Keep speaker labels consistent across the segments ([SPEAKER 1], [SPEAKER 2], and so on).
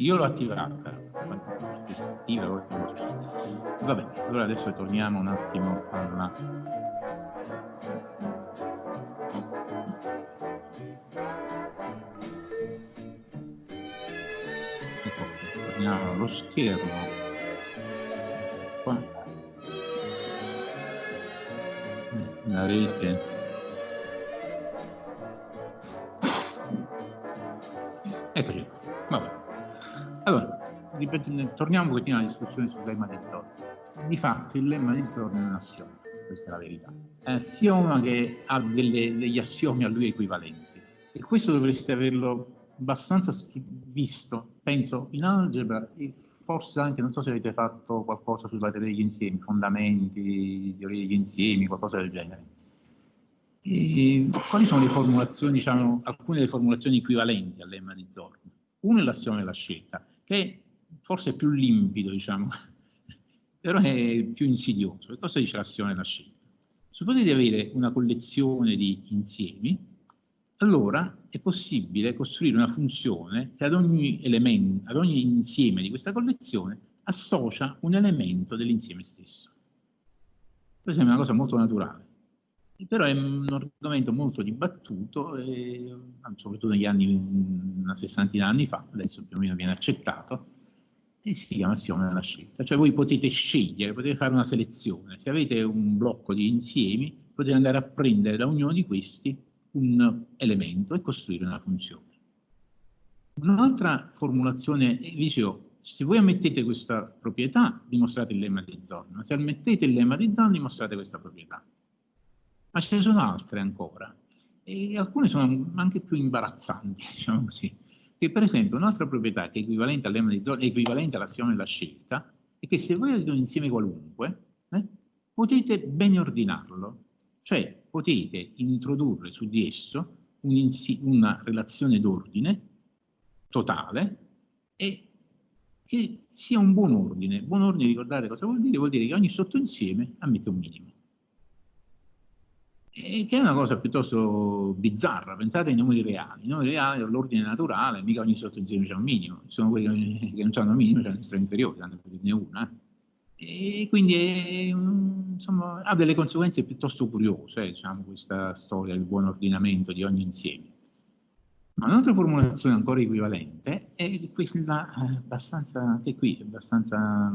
[SPEAKER 1] io l'ho attivato, però. Vabbè, allora adesso torniamo un attimo alla... Torniamo allo schermo. Qua. La rete torniamo un pochettino alla discussione sul lemma di Zorn. Di fatto il lemma di Zorn è un assioma, questa è la verità. È un assioma che ha delle, degli assiomi a lui equivalenti. E questo dovreste averlo abbastanza visto, penso, in algebra e forse anche, non so se avete fatto qualcosa sulla teoria degli insiemi, fondamenti, teoria degli insiemi, qualcosa del genere. E quali sono le formulazioni, diciamo, alcune delle formulazioni equivalenti al lemma di Zorn? Uno è l'assioma della scelta, che forse più limpido, diciamo, però è più insidioso. Che cosa dice l'assioma della scelta? Suppone di avere una collezione di insiemi, allora è possibile costruire una funzione che ad ogni, elemento, ad ogni insieme di questa collezione associa un elemento dell'insieme stesso. Per esempio è una cosa molto naturale però è un argomento molto dibattuto, e, soprattutto negli anni, una sessantina di anni fa, adesso più o meno viene accettato, e si chiama assioma della scelta. Cioè voi potete scegliere, potete fare una selezione. Se avete un blocco di insiemi, potete andare a prendere da ognuno di questi un elemento e costruire una funzione. Un'altra formulazione, dicevo, se voi ammettete questa proprietà, dimostrate il lemma di Zorn. Se ammettete il lemma di Zorn, dimostrate questa proprietà ma ce ne sono altre ancora e alcune sono anche più imbarazzanti, diciamo così. Che per esempio un'altra proprietà che è equivalente al lemma di è equivalente all'azione della scelta, è che se voi avete un insieme qualunque, eh, potete ben ordinarlo, cioè potete introdurre su di esso un una relazione d'ordine totale e che sia un buon ordine. Buon ordine, ricordate cosa vuol dire? Vuol dire che ogni sottoinsieme ammette un minimo che è una cosa piuttosto bizzarra. Pensate ai numeri reali. I numeri reali l'ordine naturale, mica ogni sottoinsieme c'è un minimo. Ci sono quelli che non hanno un minimo, c'è l'estremo inferiore, per dirne una. E quindi è, insomma, ha delle conseguenze piuttosto curiose, diciamo, questa storia del buon ordinamento di ogni insieme. Ma un'altra formulazione ancora equivalente è questa abbastanza, anche qui, abbastanza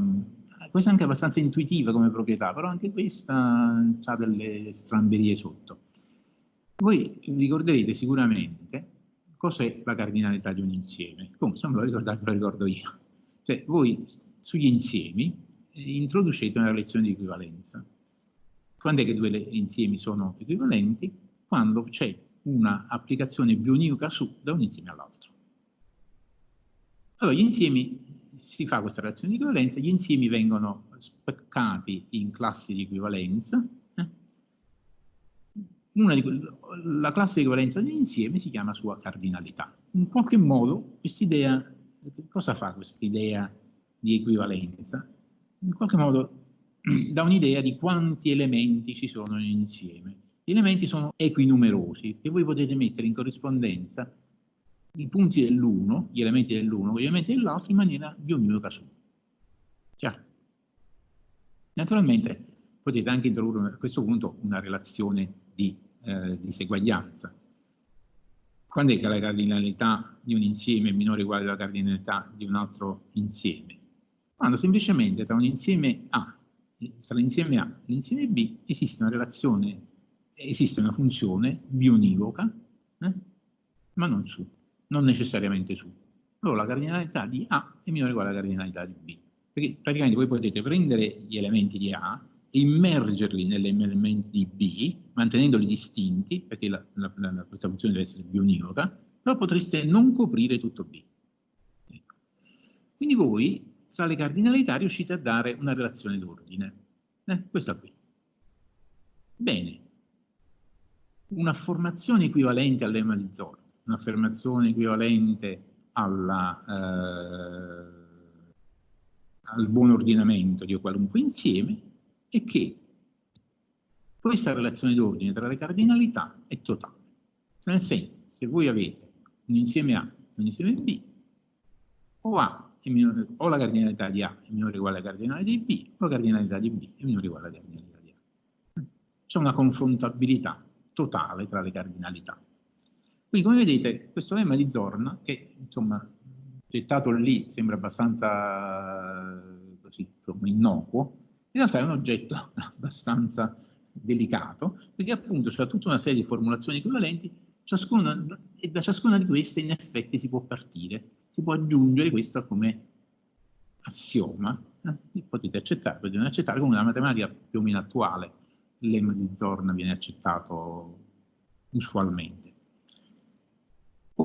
[SPEAKER 1] questa è anche abbastanza intuitiva come proprietà, però anche questa ha delle stramberie sotto. Voi ricorderete sicuramente cos'è la cardinalità di un insieme. Comunque, se non lo ricordate, lo ricordo io. Cioè, voi sugli insiemi eh, introducete una relazione di equivalenza. Quando è che due insiemi sono equivalenti? Quando c'è un'applicazione bionivoca su da un insieme all'altro. Allora, gli insiemi si fa questa relazione di equivalenza, gli insiemi vengono speccati in classi di equivalenza. Eh? Di, la classe di equivalenza di un insieme si chiama sua cardinalità. In qualche modo quest'idea, cosa fa quest'idea di equivalenza? In qualche modo dà un'idea di quanti elementi ci sono in un insieme. Gli elementi sono equinumerosi che voi potete mettere in corrispondenza i punti dell'uno, gli elementi dell'uno con gli elementi dell'altro in maniera bionivoca su. Chiaro? Naturalmente potete anche introdurre a questo punto una relazione di eh, diseguaglianza. Quando è che la cardinalità di un insieme è minore o uguale alla cardinalità di un altro insieme? Quando semplicemente tra un insieme A, tra l'insieme A e l'insieme B esiste una relazione, esiste una funzione bionivoca, eh, ma non su non necessariamente su. Allora la cardinalità di A è minore o uguale alla cardinalità di B. Perché praticamente voi potete prendere gli elementi di A immergerli negli elementi di B, mantenendoli distinti, perché la, la, la, questa funzione deve essere bionivoca, però potreste non coprire tutto B. Ecco. Quindi voi tra le cardinalità riuscite a dare una relazione d'ordine. Eh, questa qui. Bene. Una formazione equivalente al lemma di Zorn un'affermazione equivalente alla, eh, al buon ordinamento di qualunque insieme è che questa relazione d'ordine tra le cardinalità è totale. Nel senso, se voi avete un insieme A e un insieme B, o A minore, o la cardinalità di A è minore o uguale alla cardinalità di B, o la cardinalità di B è minore o uguale alla cardinalità di A. C'è una confrontabilità totale tra le cardinalità. Quindi, come vedete, questo lemma di Zorn, che insomma, gettato lì sembra abbastanza così, innocuo, in realtà è un oggetto abbastanza delicato, perché appunto c'è tutta una serie di formulazioni equivalenti, ciascuna, e da ciascuna di queste in effetti si può partire, si può aggiungere questo come assioma, eh? potete accettare, potete non accettare, come una matematica più o meno attuale, il lemma di Zorn viene accettato usualmente.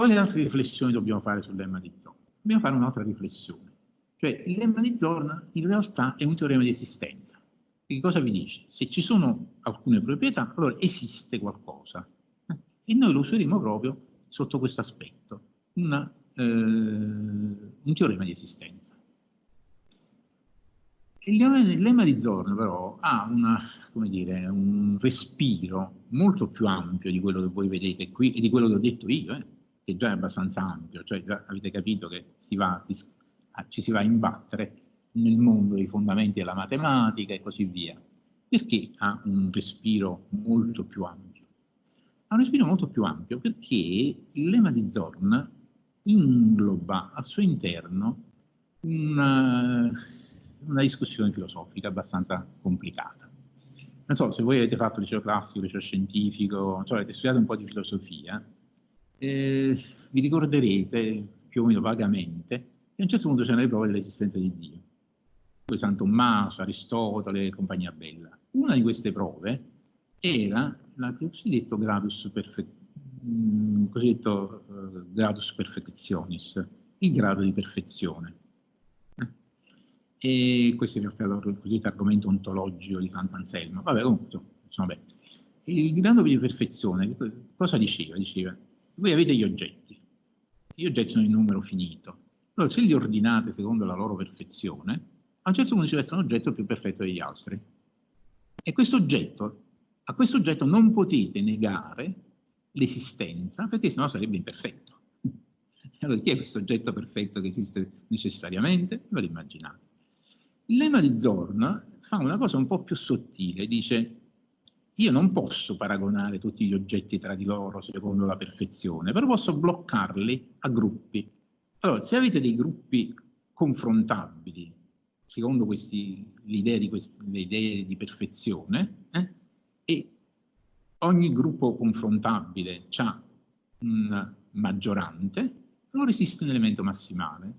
[SPEAKER 1] Quali altre riflessioni dobbiamo fare sul lemma di Zorn? Dobbiamo fare un'altra riflessione. Cioè, il lemma di Zorn in realtà è un teorema di esistenza. Che cosa vi dice? Se ci sono alcune proprietà, allora esiste qualcosa. E noi lo useremo proprio sotto questo aspetto, una, eh, un teorema di esistenza. Il lemma di Zorn però ha una, dire, un respiro molto più ampio di quello che voi vedete qui e di quello che ho detto io, eh, che già è abbastanza ampio, cioè già avete capito che si va ci si va a imbattere nel mondo dei fondamenti della matematica e così via, perché ha un respiro molto più ampio. Ha un respiro molto più ampio perché il lemma di Zorn ingloba al suo interno una, una discussione filosofica abbastanza complicata. Non so, se voi avete fatto liceo classico, liceo scientifico, cioè avete studiato un po' di filosofia, eh, vi ricorderete più o meno vagamente e a un certo punto c'erano le prove dell'esistenza di Dio. Poi San Tommaso, Aristotele e compagnia bella. Una di queste prove era il cosiddetto gradus, perfe mm, cosiddetto, uh, gradus perfectionis, il grado di perfezione. E questo in realtà è il cosiddetto argomento ontologico di Sant'Anselmo. Vabbè, comunque, insomma, beh. Il grado di perfezione cosa diceva? Diceva, voi avete gli oggetti, gli oggetti sono in numero finito, allora, se li ordinate secondo la loro perfezione, a un certo punto ci resta un oggetto più perfetto degli altri. E questo oggetto, a questo oggetto non potete negare l'esistenza, perché sennò sarebbe imperfetto. Allora, chi è questo oggetto perfetto che esiste necessariamente? Ve lo immaginate. Il lemma di Zorn fa una cosa un po' più sottile, dice io non posso paragonare tutti gli oggetti tra di loro secondo la perfezione, però posso bloccarli a gruppi. Allora, se avete dei gruppi confrontabili, secondo idee di di perfezione, eh, e ogni gruppo confrontabile ha un maggiorante, allora esiste un elemento massimale.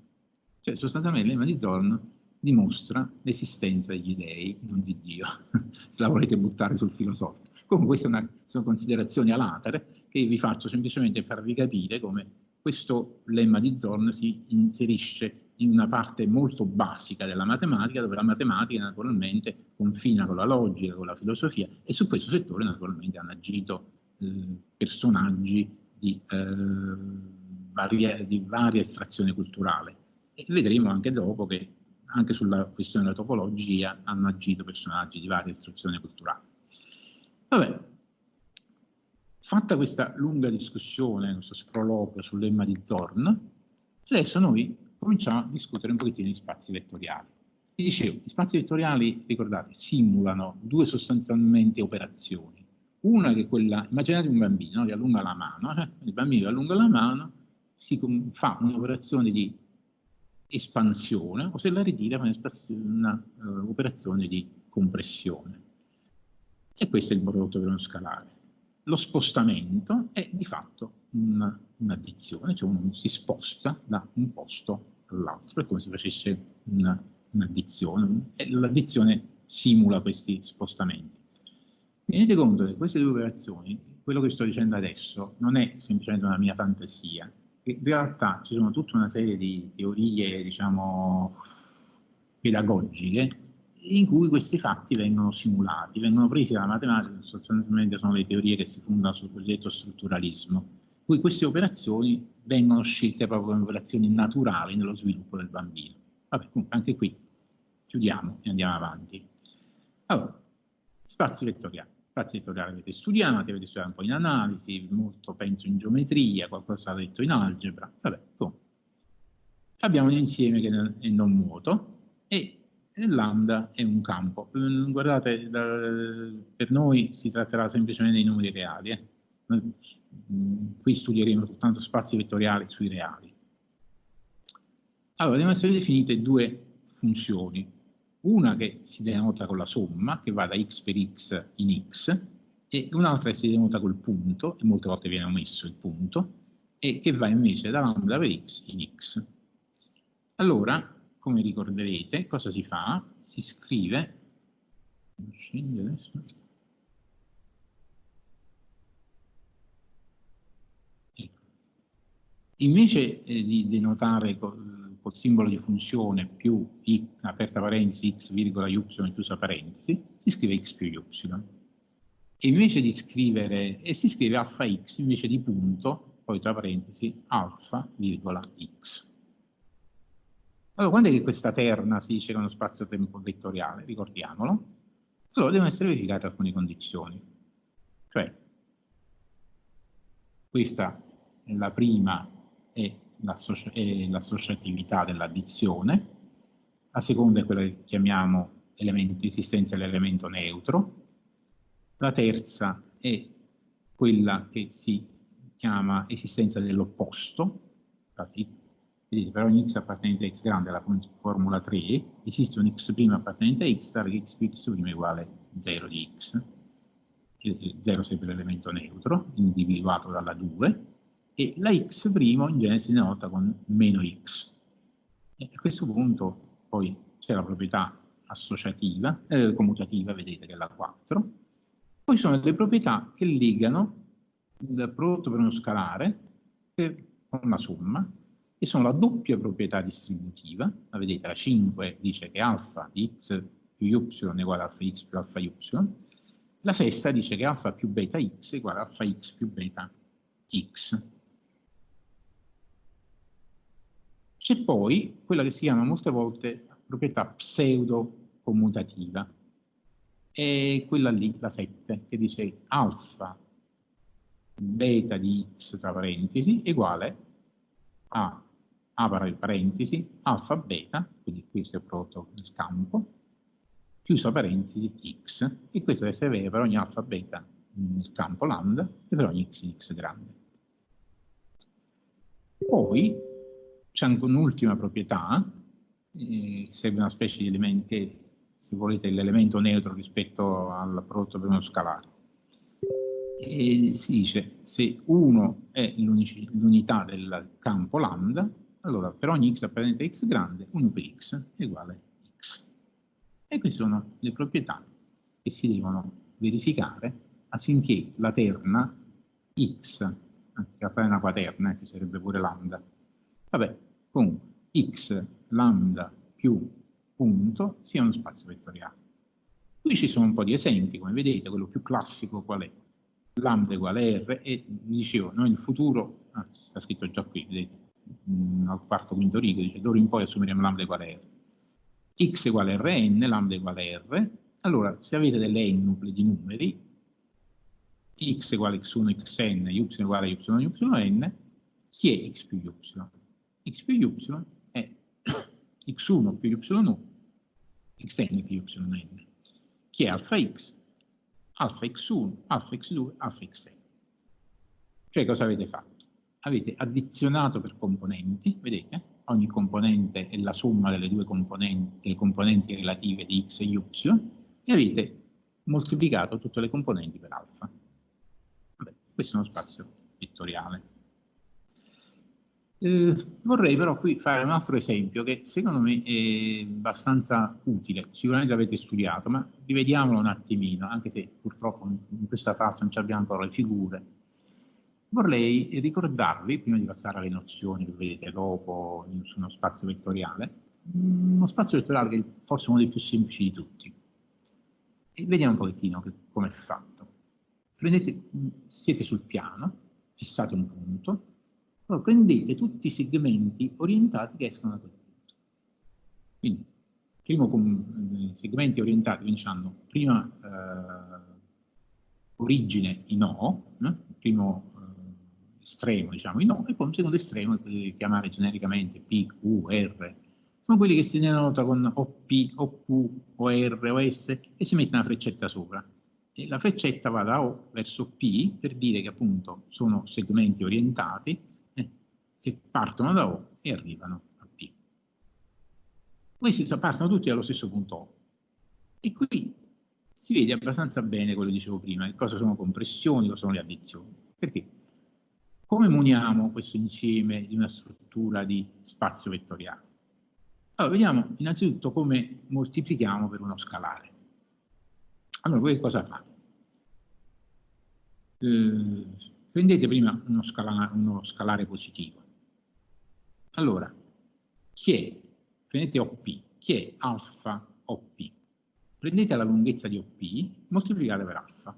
[SPEAKER 1] Cioè, sostanzialmente, l'ema di Zorn dimostra l'esistenza degli dei, non di Dio, se la volete buttare sul filosofico. Comunque queste sono considerazioni a latere che vi faccio semplicemente farvi capire come questo lemma di Zorn si inserisce in una parte molto basica della matematica, dove la matematica naturalmente confina con la logica, con la filosofia, e su questo settore naturalmente hanno agito eh, personaggi di, eh, varie, di varia estrazione culturale. E vedremo anche dopo che anche sulla questione della topologia hanno agito personaggi di varia estrazione culturale. Vabbè, Fatta questa lunga discussione, questo sproloquio sul lemma di Zorn, adesso noi cominciamo a discutere un pochettino di spazi vettoriali. Vi dicevo, gli spazi vettoriali, ricordate, simulano due sostanzialmente operazioni. Una che è quella, immaginate un bambino no, che allunga la mano, eh? il bambino che allunga la mano si fa un'operazione di espansione o se la ritira fa un'operazione uh, di compressione. E questo è il prodotto per uno scalare lo spostamento è di fatto un'addizione, cioè uno si sposta da un posto all'altro, è come se facesse un'addizione, e l'addizione simula questi spostamenti. Tenete conto che queste due operazioni, quello che sto dicendo adesso, non è semplicemente una mia fantasia, in realtà ci sono tutta una serie di teorie, diciamo, pedagogiche in cui questi fatti vengono simulati, vengono presi dalla matematica, sostanzialmente sono le teorie che si fondano sul cosiddetto strutturalismo, in cui queste operazioni vengono scelte proprio come operazioni naturali nello sviluppo del bambino. Vabbè, comunque anche qui chiudiamo e andiamo avanti. Allora, spazi vettoriali. Spazi vettoriali avete studiati, avete studiato un po' in analisi, molto penso in geometria, qualcosa detto in algebra, vabbè, comunque. abbiamo un insieme che è non vuoto e lambda è un campo. Mm, guardate, per noi si tratterà semplicemente di numeri reali. Eh. Mm, qui studieremo soltanto spazi vettoriali sui reali. Allora, devono essere definite due funzioni. Una che si denota con la somma, che va da x per x in x, e un'altra che si denota col punto, e molte volte viene omesso il punto, e che va invece da lambda per x in x. Allora, come ricorderete, cosa si fa? Si scrive, ecco. invece eh, di denotare col, simbolo di funzione più i, aperta parentesi x virgola y chiusa parentesi, si scrive x più y. E invece di scrivere, e si scrive alfa x invece di punto, poi tra parentesi, alfa virgola x. Allora, quando è che questa terna si dice che è uno spazio-tempo vettoriale? Ricordiamolo. Allora, devono essere verificate alcune condizioni. Cioè, questa è la prima è l'associatività dell'addizione, la seconda è quella che chiamiamo elemento, esistenza dell'elemento neutro, la terza è quella che si chiama esistenza dell'opposto, infatti per ogni x appartenente a x grande alla formula 3 esiste un x' appartenente a x tale che x più x' è uguale 0 di x. 0 sarebbe l'elemento neutro, individuato dalla 2, e la x' in genere si denota con meno x. E a questo punto poi c'è la proprietà associativa, eh, commutativa, vedete che è la 4. Poi sono le proprietà che legano il prodotto per uno scalare per, con la somma e sono la doppia proprietà distributiva, la vedete la 5 dice che alfa di x più y è uguale a alfa x più alfa y, la sesta dice che alfa più beta x è uguale a alfa x più beta x. C'è poi quella che si chiama molte volte proprietà pseudo-commutativa, è quella lì, la 7, che dice alfa beta di x tra parentesi uguale a apra parentesi, alfa beta, quindi questo è prodotto del campo, chiusa parentesi x, e questo deve essere vero per ogni alfa beta nel campo lambda e per ogni x in x grande. Poi c'è anche un'ultima proprietà, eh, serve una specie di elemento che, se volete, è l'elemento neutro rispetto al prodotto per uno scalare. E si dice se 1 è l'unità del campo lambda, allora, per ogni x appartenente a x grande, 1 per x è uguale a x. E queste sono le proprietà che si devono verificare affinché la terna x, anche la terna quaterna, che sarebbe pure lambda, vabbè, comunque, x lambda più punto sia uno spazio vettoriale. Qui ci sono un po' di esempi, come vedete, quello più classico qual è? Lambda uguale R e vi dicevo, noi nel futuro, ah, sta scritto già qui, vedete, mh, al quarto quinto rigo, dice d'ora in poi assumeremo lambda uguale R. x uguale Rn, lambda uguale R. Allora, se avete delle ennupli di numeri, x uguale x1, xn, y uguale y, yn, chi è x più y? X più y è x1 più y1, xn più yn. Chi è alfa x? Alfa x1, alfa x2, alfa xn. Cioè cosa avete fatto? avete addizionato per componenti, vedete? Ogni componente è la somma delle due componenti, delle componenti relative di x e y, e avete moltiplicato tutte le componenti per alfa. Vabbè, questo è uno spazio vettoriale. Eh, vorrei però qui fare un altro esempio che secondo me è abbastanza utile, sicuramente l'avete studiato, ma rivediamolo un attimino, anche se purtroppo in questa fase non abbiamo ancora le figure, vorrei ricordarvi, prima di passare alle nozioni che vedete dopo su uno spazio vettoriale, uno spazio vettoriale che è forse uno dei più semplici di tutti. E vediamo un pochettino come è fatto. Prendete, siete sul piano, fissate un punto, allora prendete tutti i segmenti orientati che escono da quel punto. Quindi, primo segmenti orientati quindi hanno prima eh, origine in O, eh, primo estremo, diciamo, i no, e poi un secondo estremo che potete chiamare genericamente P, Q, R, sono quelli che si denota con OP, OQ, OR, OS e si mette una freccetta sopra. E la freccetta va da O verso P per dire che appunto sono segmenti orientati eh, che partono da O e arrivano a P. Questi partono tutti dallo stesso punto O. E qui si vede abbastanza bene quello che dicevo prima, cosa sono compressioni, cosa sono le addizioni. Perché? Come muniamo questo insieme di una struttura di spazio vettoriale? Allora, vediamo innanzitutto come moltiplichiamo per uno scalare. Allora, voi cosa fate? Eh, prendete prima uno scalare, uno scalare positivo. Allora, chi è? Prendete OP. Chi è alfa OP? Prendete la lunghezza di OP, moltiplicate per alfa.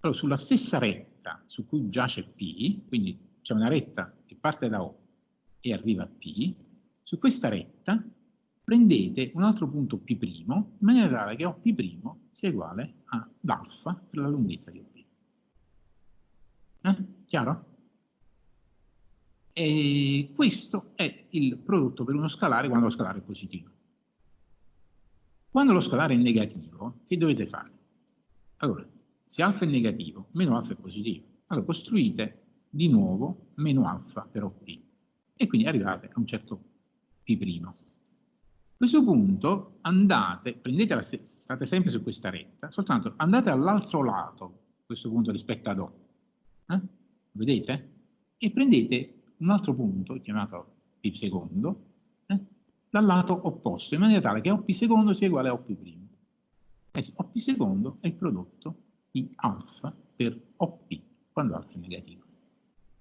[SPEAKER 1] Allora, sulla stessa retta su cui giace P, quindi c'è una retta che parte da O e arriva a P, su questa retta prendete un altro punto P', in maniera tale che OP' sia uguale ad alfa per la lunghezza di OP. Eh? Chiaro? E questo è il prodotto per uno scalare quando lo scalare è positivo. Quando lo scalare è negativo, che dovete fare? Allora, se alfa è negativo, meno alfa è positivo. Allora costruite di nuovo meno alfa per OP e quindi arrivate a un certo P'. A questo punto andate, prendete la, state sempre su questa retta, soltanto andate all'altro lato, a questo punto rispetto ad O, eh? vedete? E prendete un altro punto, chiamato P secondo, eh? dal lato opposto, in maniera tale che OP secondo sia uguale a OP primo. Eh, OP secondo è il prodotto di alfa per OP, quando alfa è negativo.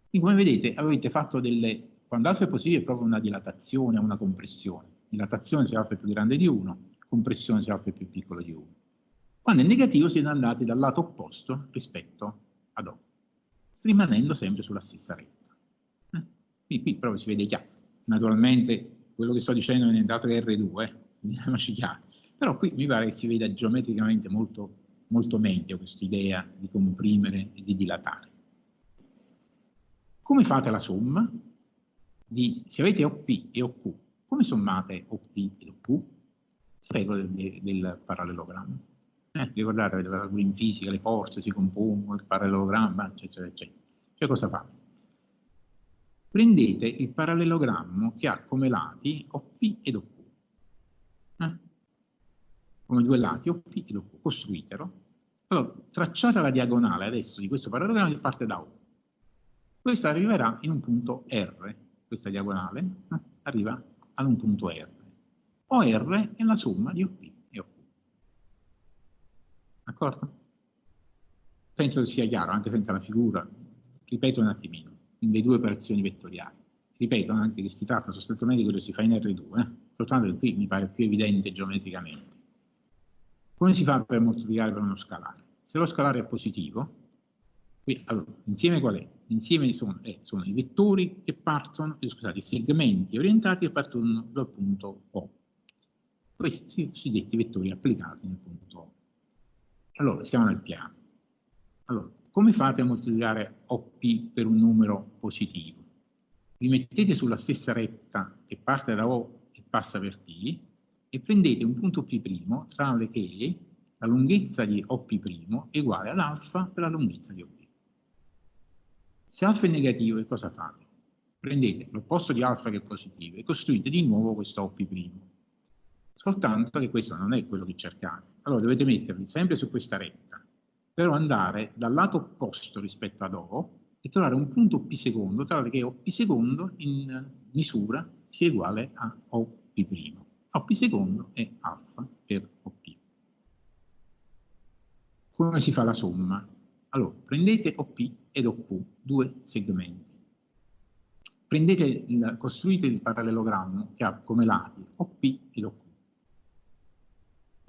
[SPEAKER 1] Quindi come vedete avete fatto delle quando alfa è positivo è proprio una dilatazione, una compressione. Dilatazione se alfa è più grande di 1, compressione se alfa è più piccolo di 1. Quando è negativo siete andati dal lato opposto rispetto ad O, rimanendo sempre sulla stessa retta. Eh? Qui, qui, proprio si vede chiaro. Naturalmente quello che sto dicendo è dato che R2, eh? vediamoci chiaro. Però qui mi pare che si veda geometricamente molto, molto meglio questa idea di comprimere e di dilatare. Come fate la somma? di, se avete OP e OQ, come sommate OP e OQ? Regole del, del parallelogramma. Eh, ricordate, in fisica le forze si compongono, il parallelogramma, eccetera, eccetera. Cioè cosa fate? Prendete il parallelogramma che ha come lati OP ed OQ. Eh? Come due lati OP ed OQ. Costruitelo. Allora, tracciate la diagonale adesso di questo parallelogramma che parte da O. Questo arriverà in un punto R, questa diagonale, eh, arriva ad un punto R. OR è la somma di OP e OQ. D'accordo? Penso che sia chiaro, anche senza la figura. Ripeto un attimino, le due operazioni vettoriali. Ripeto anche che si tratta sostanzialmente di quello che si fa in R2, eh? soltanto che qui mi pare più evidente geometricamente. Come si fa per moltiplicare per uno scalare? Se lo scalare è positivo, qui, allora, l'insieme qual è? L'insieme sono, eh, sono, i vettori che partono, eh, scusate, i segmenti orientati che partono dal punto O. Questi sono i cosiddetti vettori applicati nel punto O. Allora, siamo nel piano. Allora, come fate a moltiplicare OP per un numero positivo? Vi mettete sulla stessa retta che parte da O e passa per P e prendete un punto P' tranne che la lunghezza di OP' è uguale ad alfa per la lunghezza di OP'. Se alfa è negativo, cosa fate? Prendete l'opposto di alfa che è positivo e costruite di nuovo questo OP'. Soltanto che questo non è quello che cercate. Allora dovete mettervi sempre su questa retta, però andare dal lato opposto rispetto ad O e trovare un punto P secondo, tale che OP secondo in misura sia uguale a OP'. OP secondo è alfa per OP. Come si fa la somma? Allora, prendete OP ed OQ, due segmenti. Il, costruite il parallelogramma che ha come lati OP ed OQ.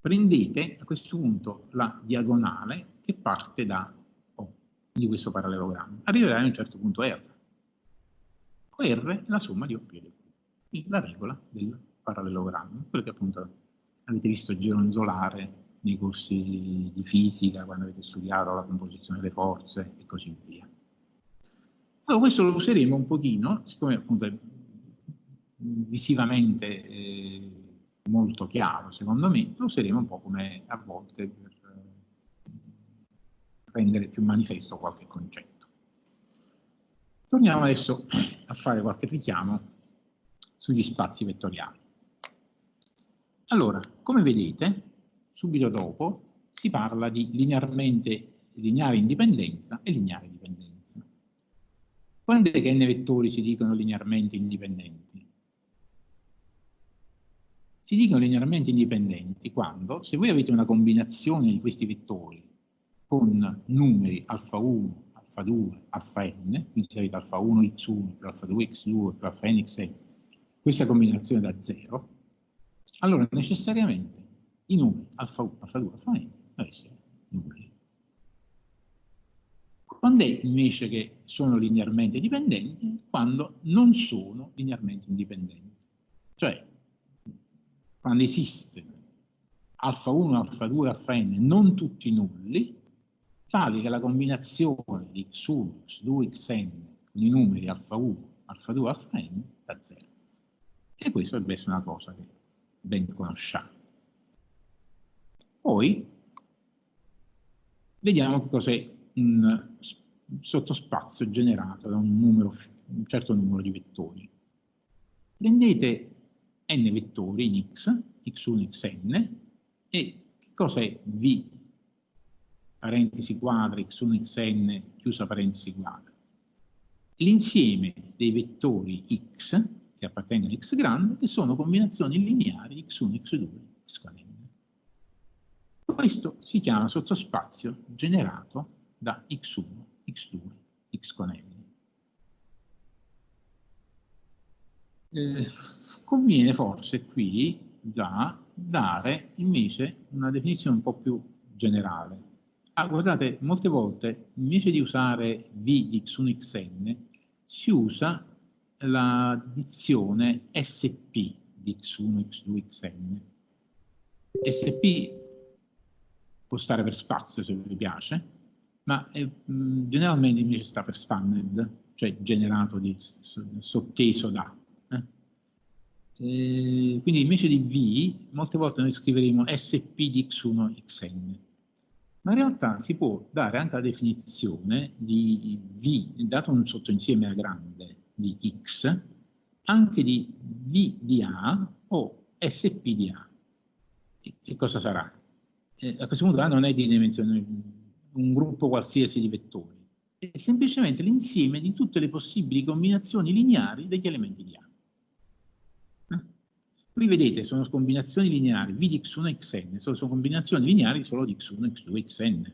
[SPEAKER 1] Prendete a questo punto la diagonale che parte da O di questo parallelogramma. Arriverà a un certo punto R. O R è la somma di OP ed OQ. Quindi la regola del parallelogramma, quello che appunto avete visto gironzolare nei corsi di fisica, quando avete studiato la composizione delle forze e così via. Allora questo lo useremo un pochino, siccome appunto è visivamente eh, molto chiaro secondo me, lo useremo un po' come a volte per rendere più manifesto qualche concetto. Torniamo adesso a fare qualche richiamo sugli spazi vettoriali. Allora, come vedete, subito dopo si parla di linearmente lineare indipendenza e lineare dipendenza. Quando è che n vettori si dicono linearmente indipendenti? Si dicono linearmente indipendenti quando, se voi avete una combinazione di questi vettori con numeri alfa 1, alfa 2, alfa n, quindi se avete alfa 1 x1 più alfa 2 x2 più alfa n xn, questa combinazione da 0, allora necessariamente i numeri alfa 1, alfa 2, alfa n devono essere numeri. Quando è invece che sono linearmente dipendenti? Quando non sono linearmente indipendenti. Cioè, quando esiste alfa 1, alfa 2, alfa n, non tutti nulli, tali che la combinazione di x1, x2, xn con i numeri alfa 1, alfa 2, alfa n da 0. E questo dovrebbe essere una cosa che ben conosciamo. Poi vediamo cos'è un sottospazio generato da un, numero, un certo numero di vettori. Prendete n vettori in x, x1, xn, e cosa è v parentesi quadra, x1, xn, chiusa parentesi quadra? L'insieme dei vettori x, che appartengono a x grande, che sono combinazioni lineari x1, x2, x n. Questo si chiama sottospazio generato da x1, x2, x con n. Eh, conviene forse qui da dare invece una definizione un po' più generale. Ah, guardate, molte volte invece di usare v di x1, xn, si usa la dizione sp di x1, x2, xn. sp può stare per spazio se vi piace, ma è, mh, generalmente invece sta per spanned, cioè generato di, sotteso da. Eh? E quindi invece di V, molte volte noi scriveremo SP di x1 xn. Ma in realtà si può dare anche la definizione di V, dato un sottoinsieme a grande di x, anche di V di A o SP di A. Che cosa sarà? Eh, a questo punto A non è di dimensione un gruppo qualsiasi di vettori, è semplicemente l'insieme di tutte le possibili combinazioni lineari degli elementi di A. Qui vedete, sono combinazioni lineari V di x1 e xn, sono, sono combinazioni lineari solo di x1, x2, xn.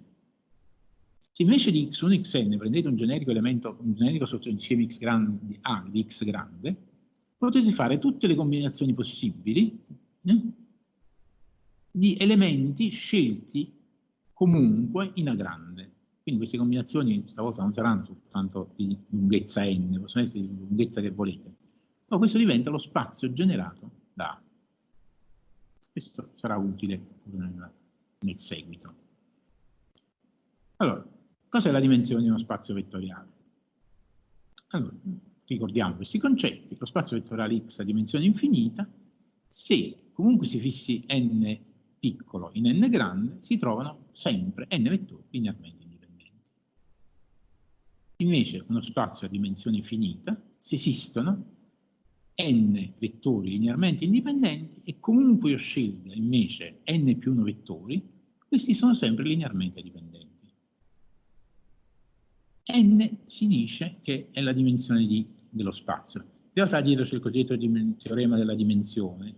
[SPEAKER 1] Se invece di x1 e xn prendete un generico elemento, un generico sottoinsieme x grande, A di x grande, potete fare tutte le combinazioni possibili eh, di elementi scelti comunque in A grande. Quindi queste combinazioni stavolta non saranno soltanto di lunghezza n, possono essere di lunghezza che volete, ma questo diventa lo spazio generato da A. Questo sarà utile nel, nel seguito. Allora, cos'è la dimensione di uno spazio vettoriale? Allora, ricordiamo questi concetti, lo spazio vettoriale X ha dimensione infinita, se comunque si fissi n piccolo in n grande, si trovano sempre n vettori linearmente indipendenti. Invece uno spazio a dimensione finita, se esistono n vettori linearmente indipendenti e comunque io scelga invece n più 1 vettori, questi sono sempre linearmente dipendenti. n si dice che è la dimensione di, dello spazio. In realtà dietro c'è il cosiddetto teorema della dimensione,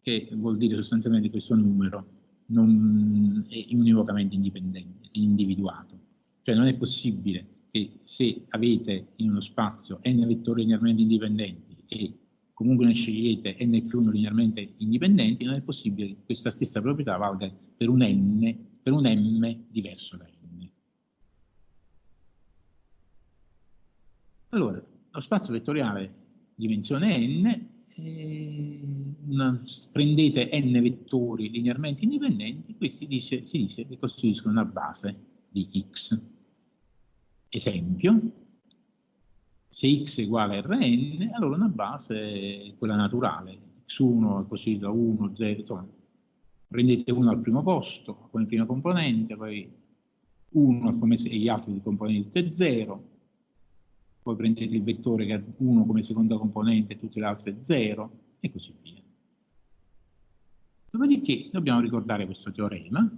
[SPEAKER 1] che vuol dire sostanzialmente questo numero non è univocamente indipendente, individuato. Cioè non è possibile che se avete in uno spazio n vettori linearmente indipendenti e comunque ne scegliete n più 1 linearmente indipendenti, non è possibile che questa stessa proprietà valga per un n, per un m diverso da n. Allora, lo spazio vettoriale dimensione n una, prendete n vettori linearmente indipendenti, questi dice, si dice che costituiscono una base di x. Esempio, se x è uguale a Rn, allora una base è quella naturale, x1 è così da 1, 0, insomma, prendete 1 al primo posto come prima componente, poi 1 come se gli altri componenti 0, poi prendete il vettore che ha 1 come seconda componente e tutte le altre 0, e così via. Dopodiché dobbiamo ricordare questo teorema.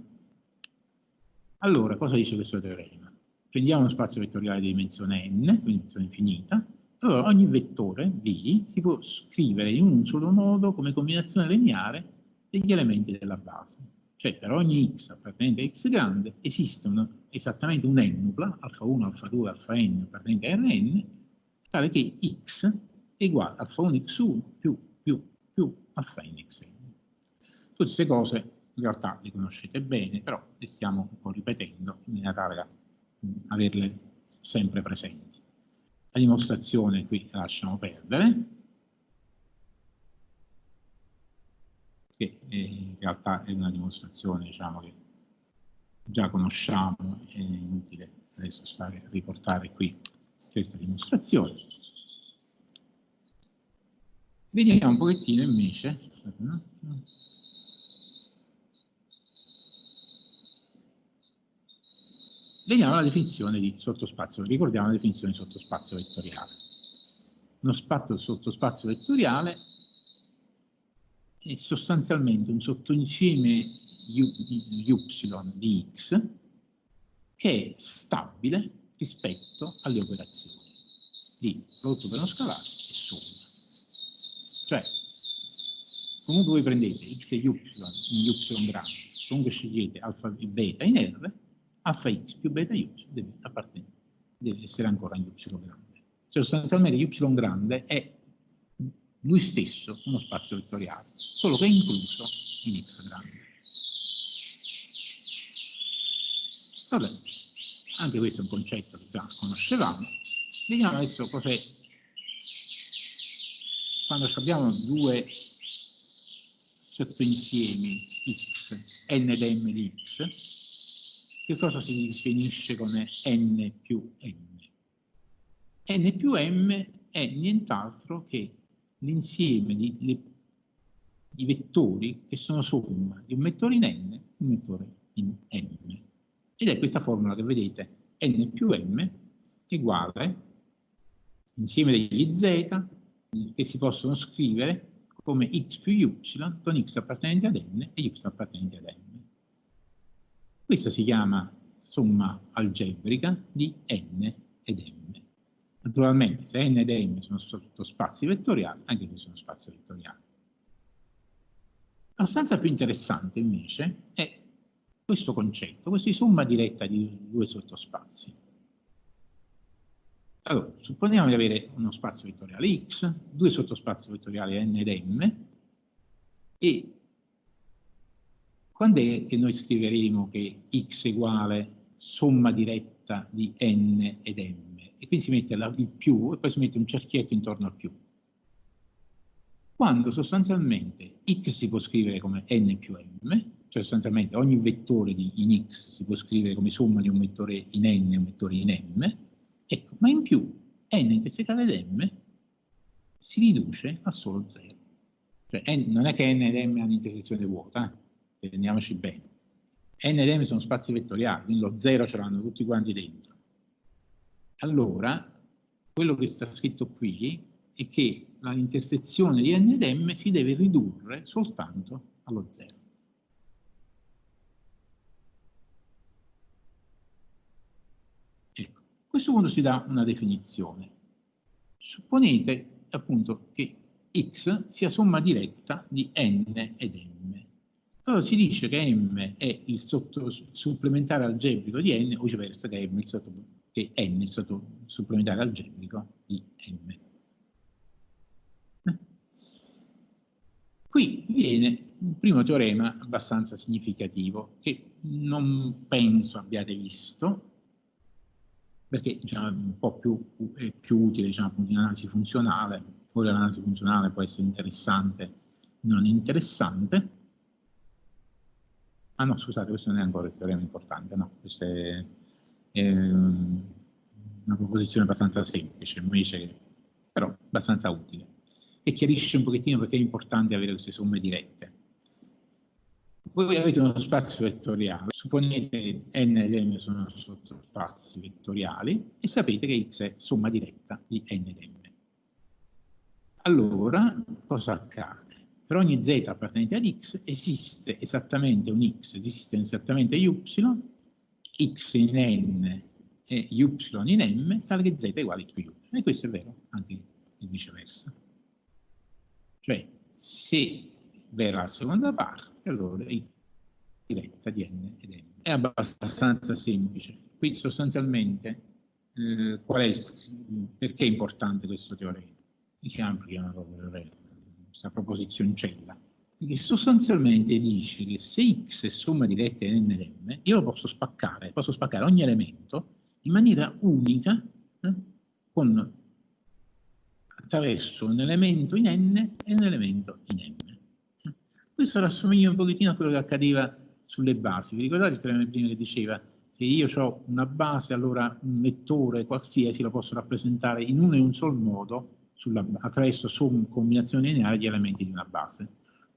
[SPEAKER 1] Allora, cosa dice questo teorema? Prendiamo uno spazio vettoriale di dimensione n, quindi dimensione infinita, allora ogni vettore V si può scrivere in un solo modo come combinazione lineare degli elementi della base. Cioè per ogni x appartenente a x grande esiste una, esattamente un n-nupla, alfa 1, alfa 2, alfa n appartenente a Rn, tale che x è uguale a alfa 1 x1 più, più, più alfa n xn. Tutte queste cose in realtà le conoscete bene, però le stiamo un po' ripetendo in maniera tale da averle sempre presenti. La dimostrazione qui la lasciamo perdere, che in realtà è una dimostrazione diciamo, che già conosciamo, è inutile adesso stare riportare qui questa dimostrazione. Vediamo un pochettino invece, vediamo la definizione di sottospazio, ricordiamo la definizione di sottospazio vettoriale. Uno spazio sottospazio vettoriale è sostanzialmente un sottoinsieme y di x che è stabile rispetto alle operazioni di prodotto per uno scalare e somma. Cioè, comunque voi prendete x e y in y grande, comunque scegliete alfa e beta in R, alfa x più beta y deve, deve essere ancora in y grande. Cioè sostanzialmente y grande è lui stesso uno spazio vettoriale, solo che è incluso in x grande. Vabbè, anche questo è un concetto che già conoscevamo. Vediamo adesso cos'è quando abbiamo due sottoinsiemi x, n ed m di x, che cosa si definisce come n più m? n più m è nient'altro che l'insieme di, vettori che sono somma di un vettore in n e un vettore in m. Ed è questa formula che vedete, n più m uguale insieme degli z che si possono scrivere come x più y con x appartenenti ad n e y appartenenti ad m. Questa si chiama somma algebrica di n ed m. Naturalmente se n ed m sono sottospazi vettoriali, anche qui sono spazi vettoriali. La stanza più interessante invece è questo concetto, questa somma diretta di due sottospazi. Allora, supponiamo di avere uno spazio vettoriale X, due sottospazi vettoriali N ed M, e quando è che noi scriveremo che X è uguale somma diretta di N ed M? e quindi si mette la, il più e poi si mette un cerchietto intorno al più. Quando sostanzialmente x si può scrivere come n più m, cioè sostanzialmente ogni vettore di, in x si può scrivere come somma di un vettore in n e un vettore in m, ecco, ma in più n intersecale ed m si riduce a solo 0. Cioè, n, non è che n ed m hanno intersezione vuota, eh? Andiamoci bene. n ed m sono spazi vettoriali, quindi lo 0 ce l'hanno tutti quanti dentro allora quello che sta scritto qui è che l'intersezione di n ed m si deve ridurre soltanto allo zero. Ecco, a questo punto si dà una definizione. Supponete appunto che x sia somma diretta di n ed m. Allora si dice che m è il supplementare algebrico di n o viceversa che m è supplementare che n, il supplementare algebrico di m. Eh. Qui viene un primo teorema abbastanza significativo che non penso abbiate visto, perché diciamo, è un po' più, è più utile diciamo, in analisi funzionale, poi l'analisi funzionale può essere interessante, non interessante. Ah no, scusate, questo non è ancora il teorema importante, no, questo è Ehm, una proposizione abbastanza semplice, invece, però abbastanza utile, e chiarisce un pochettino perché è importante avere queste somme dirette. Voi avete uno spazio vettoriale, supponete n ed m sono sottospazi vettoriali e sapete che x è somma diretta di n ed m. Allora, cosa accade? Per ogni z appartenente ad x esiste esattamente un x, esiste esattamente y, x in n e y in m, tale che z è uguale a x più y. E questo è vero anche di viceversa. Cioè, se vera la seconda parte, allora x diretta di n ed m. È abbastanza semplice. Qui sostanzialmente, eh, è, perché è importante questo teorema? Diciamo che è una questa proposizioncella? Perché sostanzialmente dice che se x è somma di n ed m, io lo posso spaccare, posso spaccare ogni elemento in maniera unica eh, con, attraverso un elemento in n e un elemento in m. Questo rassomiglia un pochettino a quello che accadeva sulle basi. Vi ricordate il teorema prima che diceva se io ho una base, allora un vettore qualsiasi lo posso rappresentare in uno e un solo modo sulla, attraverso somme, combinazioni lineari di elementi di una base.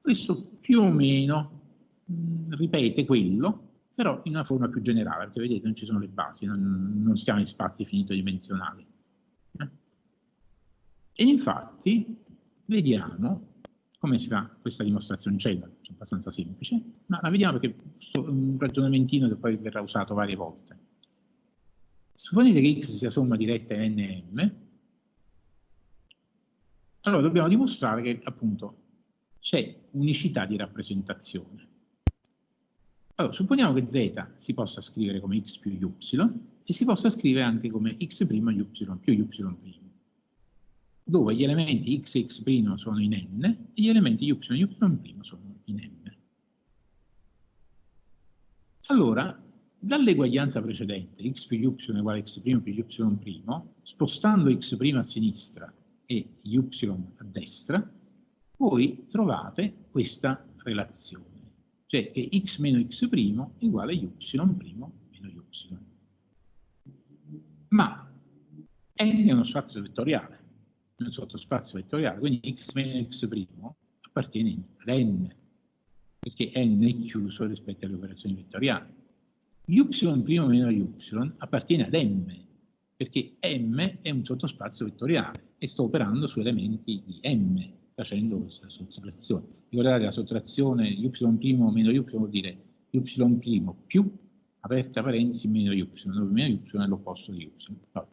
[SPEAKER 1] Questo più o meno mh, ripete quello, però in una forma più generale, perché vedete non ci sono le basi, non, non stiamo in spazi finito-dimensionali. Eh? E infatti vediamo come si fa questa dimostrazione cella, è abbastanza semplice, ma la vediamo perché è un ragionamentino che poi verrà usato varie volte. Supponete che x sia somma diretta n e m, allora dobbiamo dimostrare che appunto c'è unicità di rappresentazione. Allora, supponiamo che z si possa scrivere come x più y e si possa scrivere anche come x' y più y' dove gli elementi x e x' sono in n e gli elementi y e y' sono in n. Allora, dall'eguaglianza precedente, x più y uguale x' più y', spostando x' a sinistra e y a destra, voi trovate questa relazione, cioè che x meno x' è uguale a y meno y. Ma n è uno spazio vettoriale, un sottospazio vettoriale, quindi x meno x' appartiene ad n, perché n è chiuso rispetto alle operazioni vettoriali. y' meno y appartiene ad m, perché m è un sottospazio vettoriale e sto operando su elementi di m, facendo questa sottrazione. Ricordate la sottrazione y' meno y vuol dire y' più, aperta parentesi, meno y, dove meno y è l'opposto di y. Allora,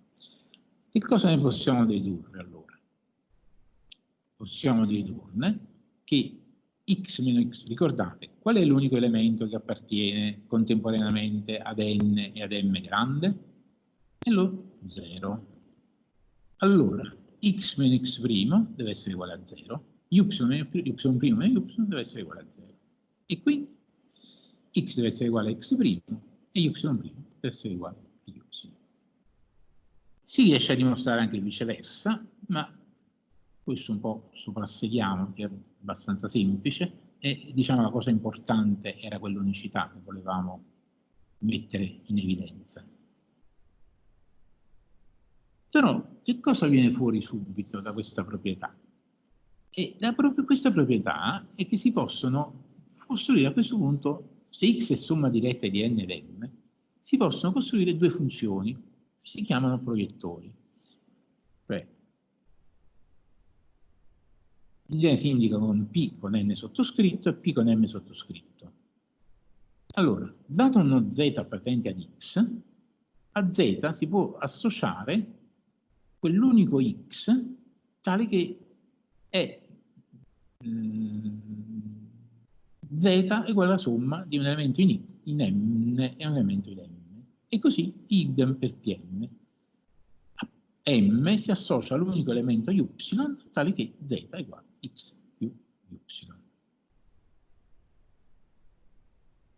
[SPEAKER 1] che cosa ne possiamo dedurre allora? possiamo dedurne che x meno x, ricordate, qual è l'unico elemento che appartiene contemporaneamente ad n e ad m grande? È lo 0. Allora, x meno x' deve essere uguale a 0, y meno y meno y deve essere uguale a 0. E quindi x deve essere uguale a x' e y' deve essere uguale a y. Si riesce a dimostrare anche viceversa, ma questo un po' soprassediamo, che è abbastanza semplice, e diciamo la cosa importante era quell'unicità che volevamo mettere in evidenza. Però che cosa viene fuori subito da questa proprietà? E proprio questa proprietà è che si possono costruire a questo punto, se x è somma diretta di n ed m, si possono costruire due funzioni, si chiamano proiettori. Cioè, in genere si indica con P con N sottoscritto e P con M sottoscritto. Allora, dato uno Z appartenente ad X, a Z si può associare quell'unico X tale che è mm, Z è uguale alla somma di un elemento in, in M e un elemento in M. E così idem per Pm. M si associa all'unico elemento Y tale che Z è uguale x più y.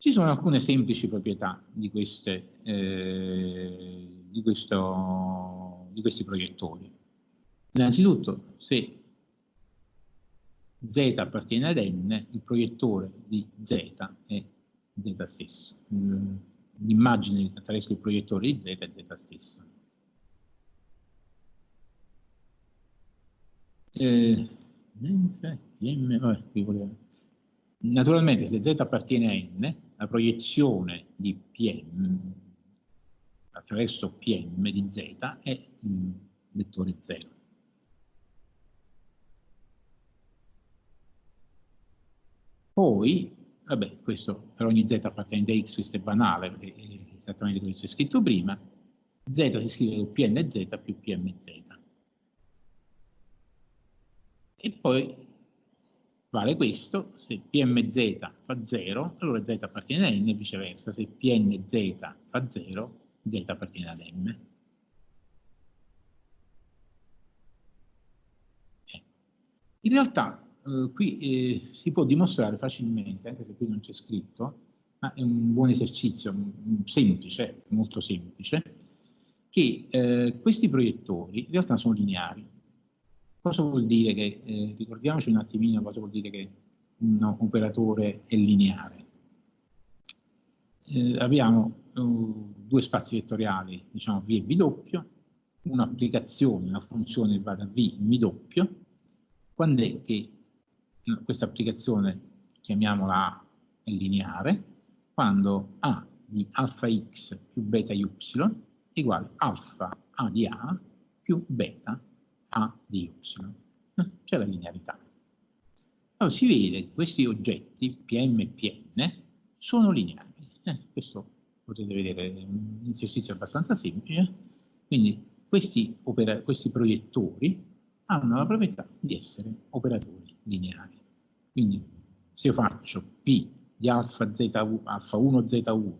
[SPEAKER 1] Ci sono alcune semplici proprietà di, queste, eh, di, questo, di questi proiettori. Innanzitutto, se z appartiene ad n, il proiettore di z è z stesso. L'immagine attraverso il proiettore di z è z stesso. Eh, Naturalmente se z appartiene a n, la proiezione di Pm, attraverso PM di Z è il vettore 0. Poi, vabbè, questo per ogni z appartenente a x, questo è banale, perché è esattamente come c'è scritto prima, z si scrive con pnz più pmz. E poi vale questo, se pmz fa 0, allora z appartiene a n e viceversa, se pnz fa 0, z appartiene ad m. Eh. In realtà eh, qui eh, si può dimostrare facilmente, anche se qui non c'è scritto, ma è un buon esercizio, semplice, molto semplice, che eh, questi proiettori in realtà sono lineari. Cosa vuol dire che, eh, ricordiamoci un attimino cosa vuol dire che un operatore è lineare. Eh, abbiamo uh, due spazi vettoriali, diciamo V e V doppio, un'applicazione, una funzione che va da V in V doppio, quando è che questa applicazione, chiamiamola A, è lineare, quando A di alfa x più beta y è uguale alfa A di A più beta A di y. Eh, c'è la linearità. Allora si vede che questi oggetti, PM e Pn, sono lineari. Eh, questo potete vedere un esercizio abbastanza semplice. Quindi questi, questi proiettori hanno la proprietà di essere operatori lineari. Quindi se io faccio P di alfa, Z1, alfa 1 Z1,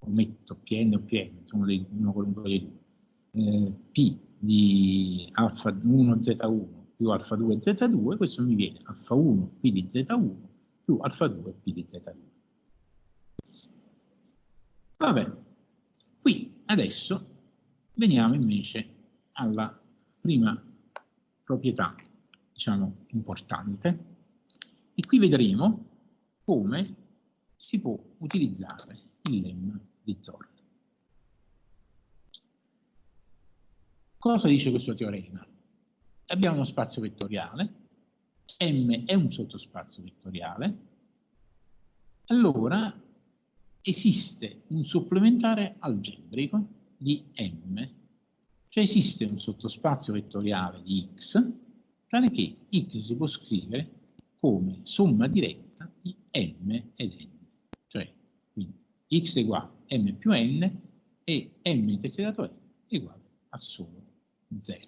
[SPEAKER 1] ometto Pn o Pn, sono dei, uno qualunque dei due, eh, P di alfa 1 Z1 più alfa 2 Z2, questo mi viene alfa 1 P di Z1 più alfa 2 P di Z2. Va bene, qui adesso veniamo invece alla prima proprietà, diciamo, importante, e qui vedremo come si può utilizzare il lemma di Zorn. Cosa dice questo teorema? Abbiamo uno spazio vettoriale, M è un sottospazio vettoriale, allora esiste un supplementare algebrico di M, cioè esiste un sottospazio vettoriale di X, tale che X si può scrivere come somma diretta di m ed n. Cioè, quindi x è uguale a m più n e m intersetato n uguale a solo 0.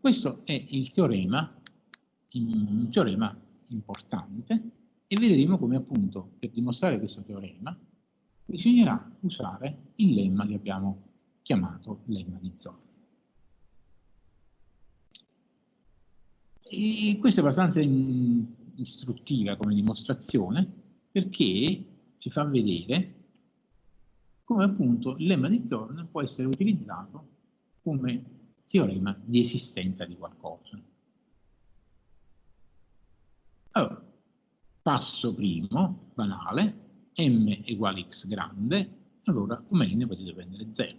[SPEAKER 1] Questo è il teorema, un teorema importante e vedremo come appunto per dimostrare questo teorema bisognerà usare il lemma che abbiamo chiamato lemma di Zorn. E questa è abbastanza istruttiva come dimostrazione perché ci fa vedere come appunto il lemma di Zorn può essere utilizzato come teorema di esistenza di qualcosa. Allora, passo primo, banale, m uguale x grande, allora come n potete prendere 0,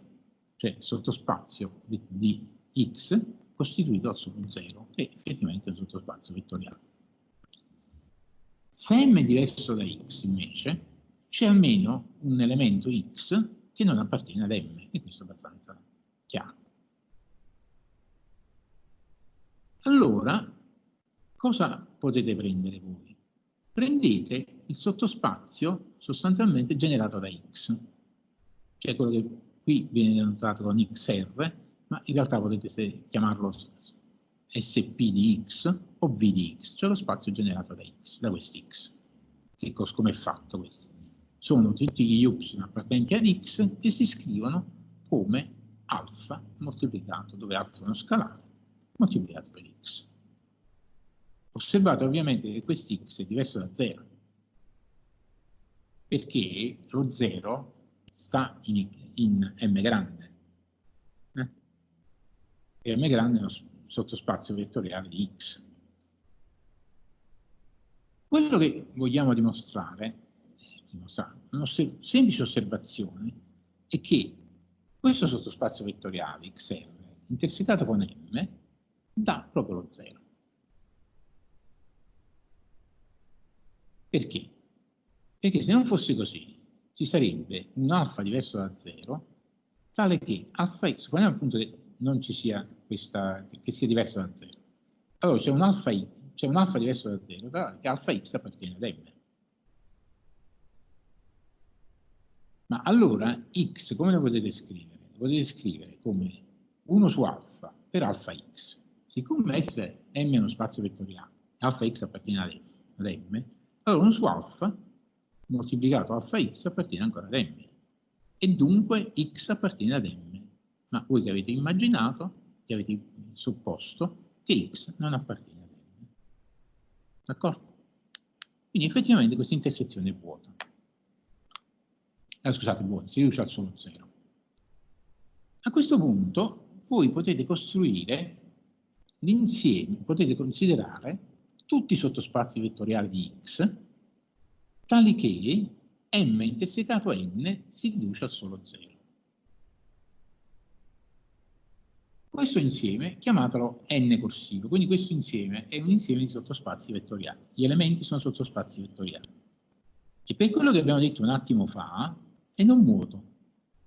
[SPEAKER 1] cioè sottospazio di, di x costituito da solo 0, che effettivamente è un sottospazio vettoriale. Se m è diverso da x, invece, c'è almeno un elemento x che non appartiene ad m, e questo è abbastanza chiaro. Allora, cosa potete prendere voi? Prendete il sottospazio sostanzialmente generato da x, che è quello che qui viene denotato con xr, ma in realtà potete chiamarlo SP di X o V di X, cioè lo spazio generato da X, da quest'X. Come è fatto questo? Sono tutti gli Y appartenenti ad X che si scrivono come alfa moltiplicato, dove alfa è uno scalare, moltiplicato per X. Osservate ovviamente che quest'X è diverso da 0, perché lo 0 sta in, in M grande, e m grande è uno sottospazio vettoriale di x. Quello che vogliamo dimostrare, dimostrare una semplice osservazione, è che questo sottospazio vettoriale xr intersecato con m dà proprio lo 0. Perché? Perché se non fosse così, ci sarebbe un alfa diverso da 0, tale che alfa x, poniamo appunto che non ci sia questa, che sia diverso da 0. Allora c'è un alfa, un alfa diverso da 0, tale che alfa x appartiene ad m. Ma allora x come lo potete scrivere? Lo potete scrivere come 1 su alfa per alfa x. Siccome S m è uno spazio vettoriale, alfa x appartiene ad, F, ad m, allora 1 su alfa moltiplicato alfa x appartiene ancora ad m. E dunque x appartiene ad m. Ma voi che avete immaginato, che avete supposto, che x non appartiene ad m. D'accordo? Quindi effettivamente questa intersezione è vuota. Eh, scusate, vuota, si riduce al solo 0. A questo punto voi potete costruire l'insieme, potete considerare tutti i sottospazi vettoriali di x, tali che m intersecato n si riduce al solo 0. Questo insieme, chiamatelo n corsivo, quindi questo insieme è un insieme di sottospazi vettoriali. Gli elementi sono sottospazi vettoriali. E per quello che abbiamo detto un attimo fa, è non vuoto,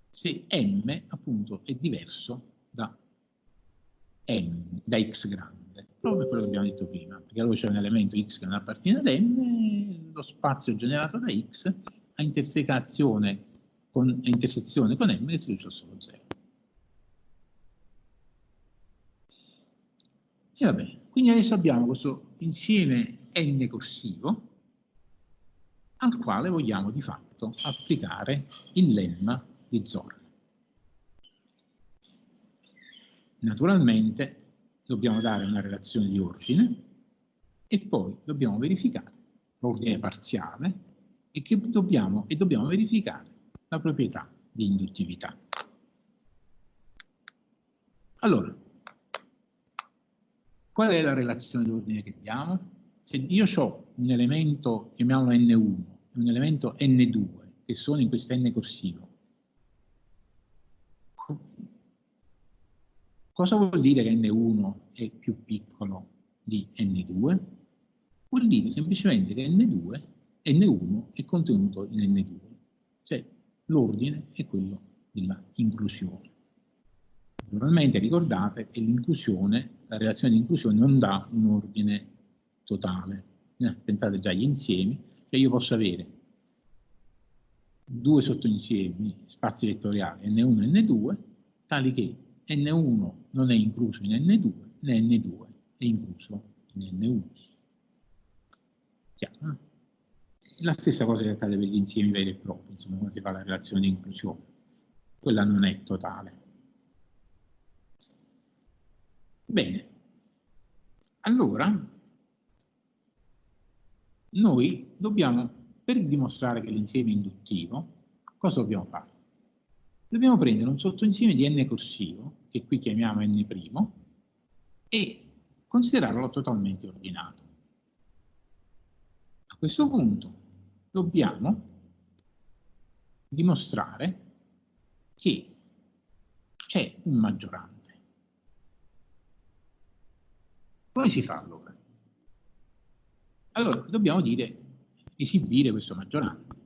[SPEAKER 1] se m appunto è diverso da m, da x grande, proprio quello che abbiamo detto prima, perché allora c'è un elemento x che non appartiene ad m, lo spazio generato da x a intersezione con, a intersezione con m che si riduce a solo 0. E vabbè, quindi adesso abbiamo questo insieme n corsivo al quale vogliamo di fatto applicare il lemma di Zorn. Naturalmente dobbiamo dare una relazione di ordine e poi dobbiamo verificare l'ordine parziale e, dobbiamo, e dobbiamo verificare la proprietà di induttività. Allora, qual è la relazione di ordine che diamo? Se io ho un elemento, chiamiamolo N1, e un elemento N2, che sono in questo N corsivo, Cosa vuol dire che N1 è più piccolo di N2? Vuol dire semplicemente che N2, N1 è contenuto in N2, cioè l'ordine è quello della inclusione. Naturalmente ricordate che l'inclusione, la relazione di inclusione non dà un ordine totale. Eh, pensate già agli insiemi, cioè io posso avere due sottoinsiemi, spazi vettoriali N1 e N2, tali che N1 non è incluso in N2, né N2 è incluso in N1. Chiaro? La stessa cosa che accade per gli insiemi veri e propri, insomma, quando si fa la relazione di inclusione. Quella non è totale. Bene. Allora, noi dobbiamo, per dimostrare che l'insieme è induttivo, cosa dobbiamo fare? Dobbiamo prendere un sottoinsieme di n corsivo, che qui chiamiamo n', e considerarlo totalmente ordinato. A questo punto dobbiamo dimostrare che c'è un maggiorante. Come si fa allora? Allora, dobbiamo dire, esibire questo maggiorante.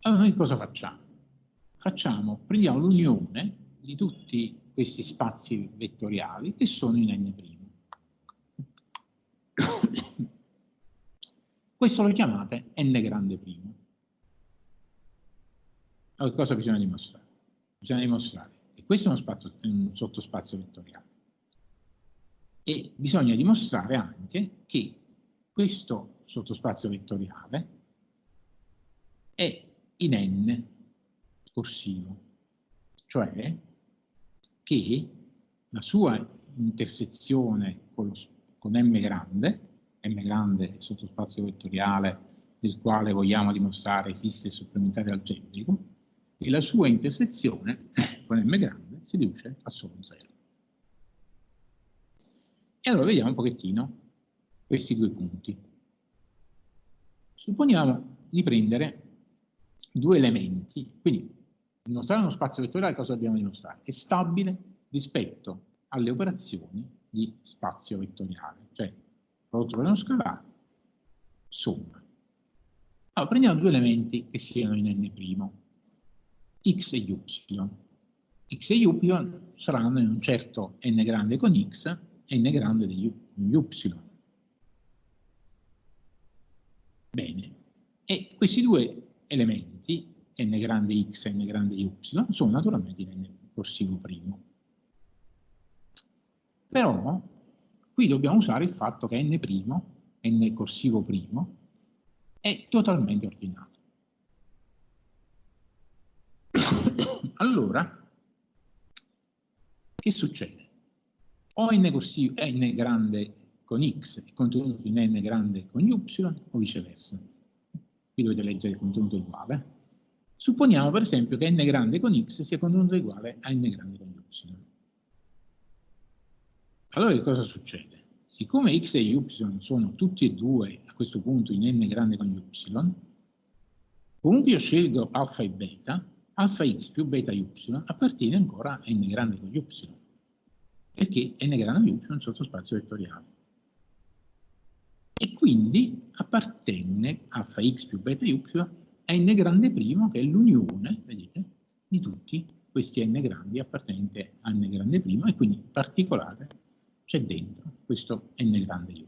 [SPEAKER 1] Allora noi cosa facciamo? Facciamo, prendiamo l'unione di tutti questi spazi vettoriali che sono in n'. Questo lo chiamate n grande primo. Allora cosa bisogna dimostrare? Bisogna dimostrare che questo è uno spazio, un sottospazio vettoriale. E bisogna dimostrare anche che questo sottospazio vettoriale è in n corsivo, cioè che la sua intersezione con, lo, con m grande, m grande è sottospazio vettoriale del quale vogliamo dimostrare esiste il supplementare algebrico, e la sua intersezione con m grande si riduce a solo 0. E allora vediamo un pochettino questi due punti. Supponiamo di prendere due elementi, quindi dimostrare uno spazio vettoriale cosa dobbiamo dimostrare? È stabile rispetto alle operazioni di spazio vettoriale, cioè prodotto per uno scalare, somma. Allora, prendiamo due elementi che siano in n', x e y. x e y saranno in un certo n grande con x e n grande di y. Bene, e questi due elementi, n grande x e n grande y, sono naturalmente in n corsivo primo. Però qui dobbiamo usare il fatto che n', n corsivo primo, è totalmente ordinato. allora, che succede? O n, corsivo, n grande con x è contenuto in n grande con y o viceversa. Qui dovete leggere il contenuto uguale. Supponiamo per esempio che n grande con x sia contenuto uguale a n grande con y. Allora che cosa succede? Siccome x e y sono tutti e due a questo punto in n grande con y, comunque io scelgo alfa e beta, alfa x più beta y appartiene ancora a n grande con y, perché n grande con y è un sottospazio vettoriale. E quindi appartenne alfa x più beta y n grande primo, che è l'unione, vedete, di tutti questi n grandi appartenenti a n grande primo, e quindi in particolare c'è dentro questo n grande y.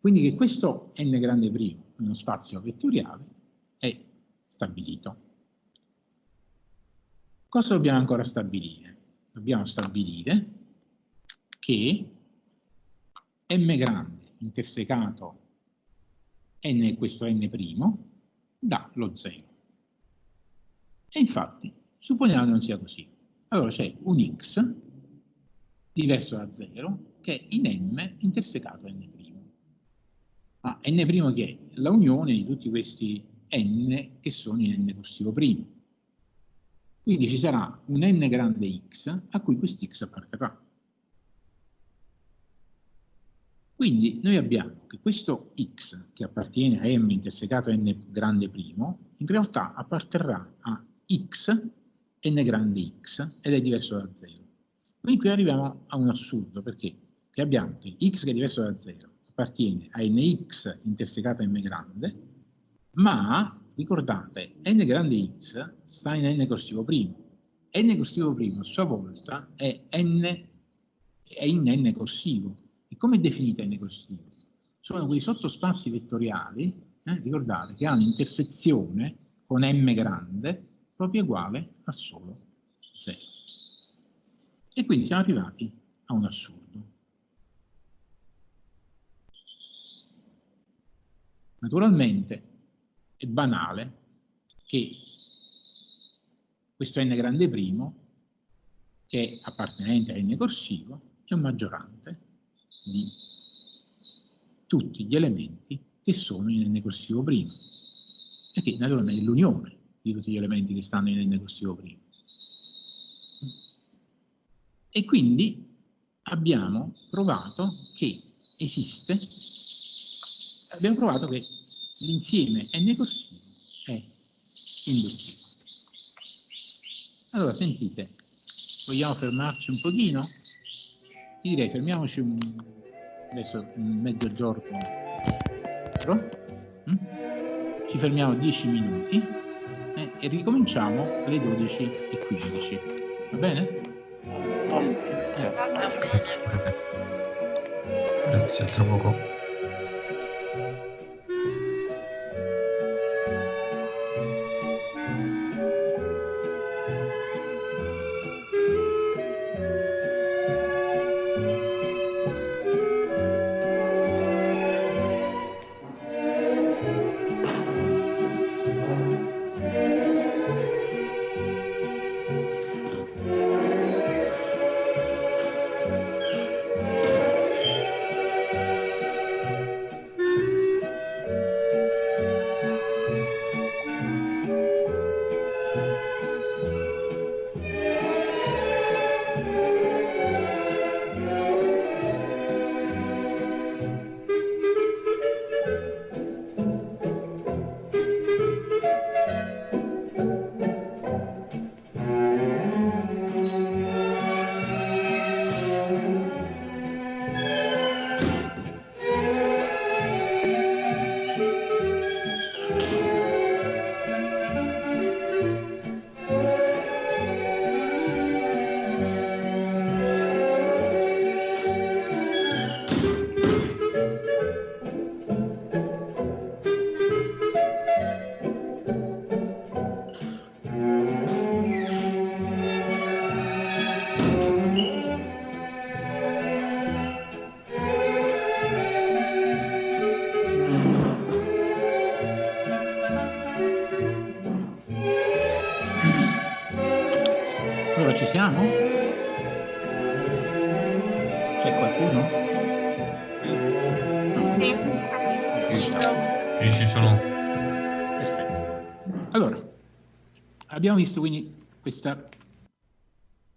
[SPEAKER 1] Quindi che questo n grande primo, uno spazio vettoriale, è stabilito. Cosa dobbiamo ancora stabilire? Dobbiamo stabilire che m grande intersecato n questo n' dà lo 0. E infatti, supponiamo che non sia così. Allora c'è un x diverso da 0 che è in m intersecato n'. Ma n' che è? La unione di tutti questi n che sono in n corsivo primo. Quindi ci sarà un n grande x a cui quest'x apparterrà. Quindi noi abbiamo che questo x che appartiene a m intersecato n grande primo, in realtà apparterrà a x n grande x ed è diverso da 0. Quindi qui arriviamo a un assurdo, perché abbiamo che x che è diverso da 0 appartiene a nx intersecato a m grande, ma ricordate, n grande x sta in n corsivo primo. n corsivo primo a sua volta è, n, è in n corsivo. E come definita n corsivo? Sono quei sottospazi vettoriali, eh, ricordate, che hanno intersezione con m grande proprio uguale a solo 0. E quindi siamo arrivati a un assurdo. Naturalmente è banale che questo n grande primo, che è appartenente a n corsivo, è un maggiorante di tutti gli elementi che sono in n corsivo primo, perché naturalmente è l'unione di tutti gli elementi che stanno in n corsivo primo. E quindi abbiamo provato che esiste, abbiamo provato che l'insieme n corsivo è induttivo. Allora, sentite, vogliamo fermarci un pochino? Direi fermiamoci un, adesso mezzogiorno, mm? ci fermiamo 10 minuti eh, e ricominciamo alle 12.15, va bene?
[SPEAKER 2] Grazie, a tra poco.
[SPEAKER 1] Visto quindi questa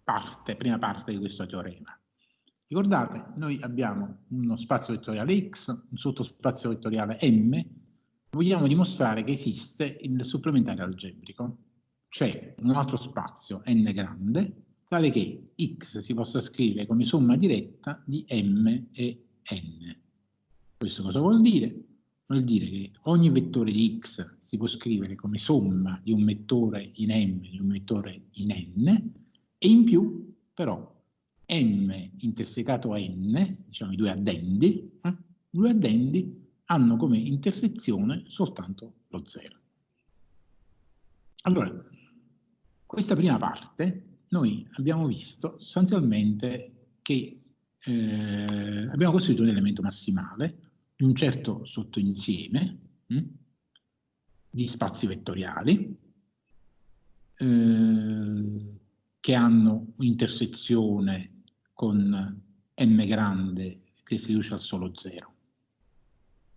[SPEAKER 1] parte, prima parte di questo teorema. Ricordate, noi abbiamo uno spazio vettoriale X, un sottospazio vettoriale M, vogliamo dimostrare che esiste il supplementare algebrico, cioè un altro spazio n grande, tale che x si possa scrivere come somma diretta di m e n. Questo cosa vuol dire? Vuol dire che ogni vettore di x si può scrivere come somma di un vettore in m e di un vettore in n, e in più, però, m intersecato n, diciamo i due addendi, eh, i due addendi hanno come intersezione soltanto lo zero. Allora, questa prima parte noi abbiamo visto sostanzialmente che eh, abbiamo costruito un elemento massimale di un certo sottoinsieme hm, di spazi vettoriali eh, che hanno un'intersezione con m grande che si riduce al solo zero.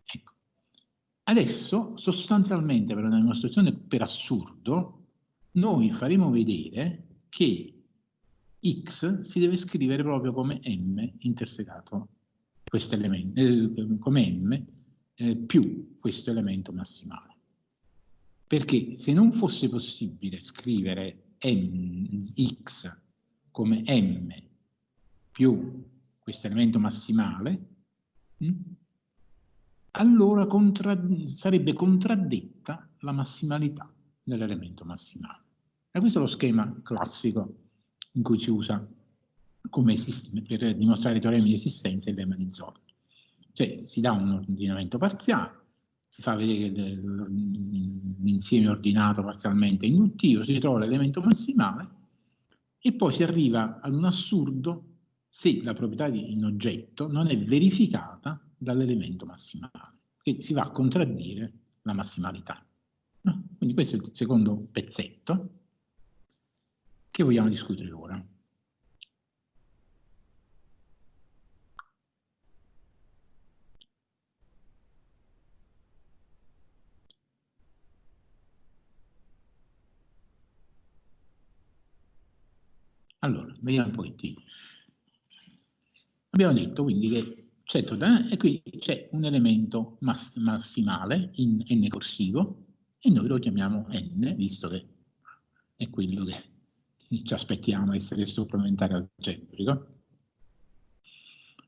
[SPEAKER 1] Ecco. Adesso, sostanzialmente, per una dimostrazione per assurdo, noi faremo vedere che x si deve scrivere proprio come m intersecato questo elemento, eh, come m eh, più questo elemento massimale. Perché se non fosse possibile scrivere m, x come m più questo elemento massimale, mh, hm, allora contra sarebbe contraddetta la massimalità dell'elemento massimale. E questo è lo schema classico in cui si usa come per dimostrare i teoremi di esistenza e il lemma di Zorn. Cioè si dà un ordinamento parziale, si fa vedere l'insieme ordinato parzialmente induttivo, si trova l'elemento massimale e poi si arriva ad un assurdo se la proprietà in oggetto non è verificata dall'elemento massimale. Quindi si va a contraddire la massimalità. Quindi questo è il secondo pezzetto che vogliamo discutere ora. Allora, vediamo un pochettino. Abbiamo detto quindi che c'è e qui c'è un elemento mass massimale in n corsivo e noi lo chiamiamo n, visto che è quello che ci aspettiamo essere supplementare algebrico.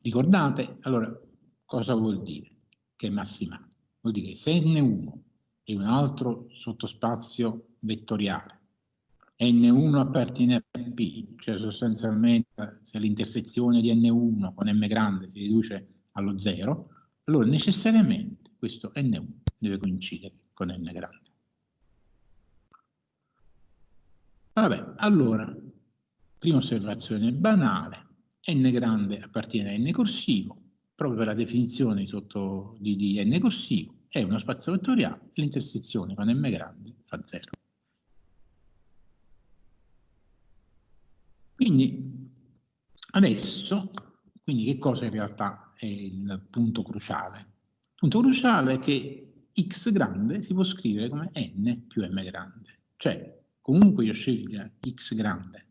[SPEAKER 1] Ricordate, allora, cosa vuol dire che è massimale? Vuol dire che se n1 è un altro sottospazio vettoriale N1 appartiene a P, cioè sostanzialmente se l'intersezione di N1 con M grande si riduce allo zero, allora necessariamente questo N1 deve coincidere con N grande. Vabbè, allora, prima osservazione banale, N grande appartiene a N corsivo, proprio per la definizione di, di N corsivo, è uno spazio vettoriale, l'intersezione con M grande fa zero. Quindi adesso, quindi che cosa in realtà è il punto cruciale? Il punto cruciale è che x grande si può scrivere come n più m grande, cioè comunque io scelga x grande,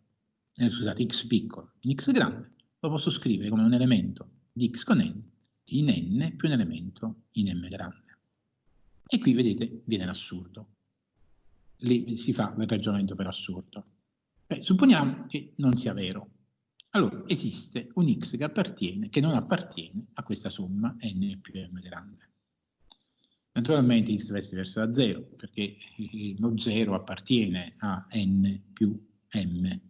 [SPEAKER 1] eh, scusate, x piccolo in x grande, lo posso scrivere come un elemento di x con n in n più un elemento in m grande. E qui vedete viene l'assurdo. Lì si fa il ragionamento per assurdo. Beh, supponiamo che non sia vero. Allora, esiste un x che, appartiene, che non appartiene a questa somma n più m grande. Naturalmente x deve essere diverso da 0, perché lo 0 appartiene a n più m.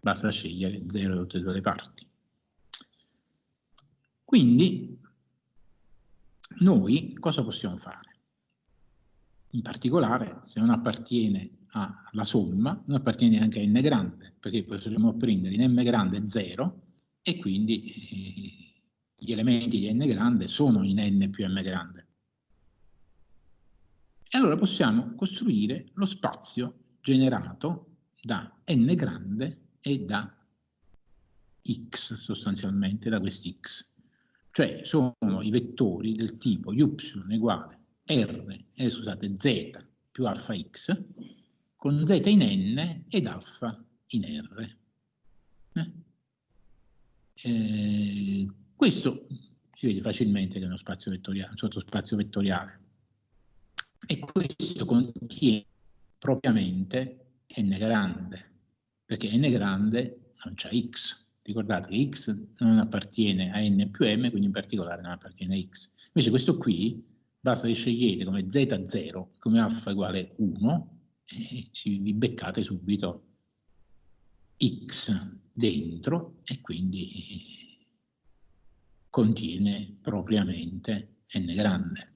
[SPEAKER 1] Basta scegliere 0 da tutte e due le parti. Quindi, noi cosa possiamo fare? In particolare, se non appartiene alla somma, non appartiene neanche a n grande, perché possiamo prendere in m grande 0 e quindi eh, gli elementi di n grande sono in n più m grande. E allora possiamo costruire lo spazio generato da n grande e da x sostanzialmente, da quest'x. Cioè sono i vettori del tipo y uguale r, eh, scusate, z più alfa x con z in n ed alfa in r. Eh? Eh, questo si vede facilmente che è uno spazio vettoriale, un sottospazio vettoriale. E questo contiene propriamente n grande, perché n grande non c'è x. Ricordate che x non appartiene a n più m, quindi in particolare non appartiene a x. Invece questo qui, basta che scegliete come z0, come alfa uguale 1, e ci vi beccate subito x dentro e quindi contiene propriamente n grande.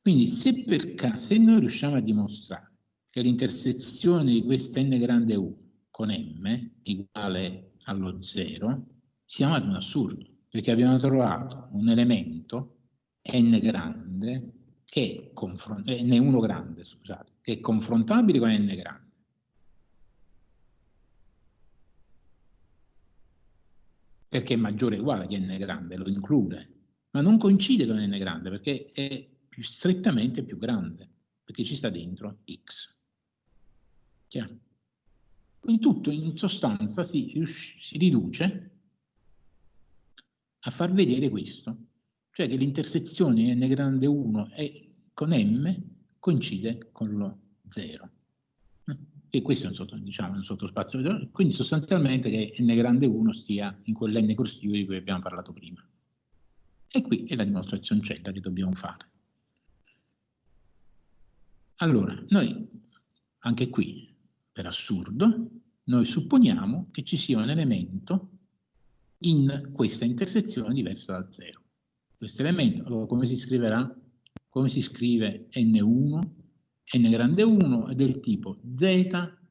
[SPEAKER 1] Quindi se per se noi riusciamo a dimostrare che l'intersezione di questa n grande 1 con m uguale allo 0, siamo ad un assurdo, perché abbiamo trovato un elemento n grande che è n1 grande, scusate, che è confrontabile con n grande. Perché è maggiore o uguale che n grande, lo include, ma non coincide con n grande perché è più strettamente più grande, perché ci sta dentro x. Chiaro? Quindi tutto in sostanza si, si riduce a far vedere questo, cioè che l'intersezione n grande 1 e con m coincide con lo 0. E questo è un, sotto, diciamo, un sottospazio, quindi sostanzialmente che n grande 1 stia in quell'n corsivo di cui abbiamo parlato prima. E qui è la dimostrazione cella che dobbiamo fare. Allora, noi anche qui per assurdo, noi supponiamo che ci sia un elemento in questa intersezione diversa da 0. Questo elemento, allora come si scriverà? Come si scrive n1? n grande 1 è del tipo z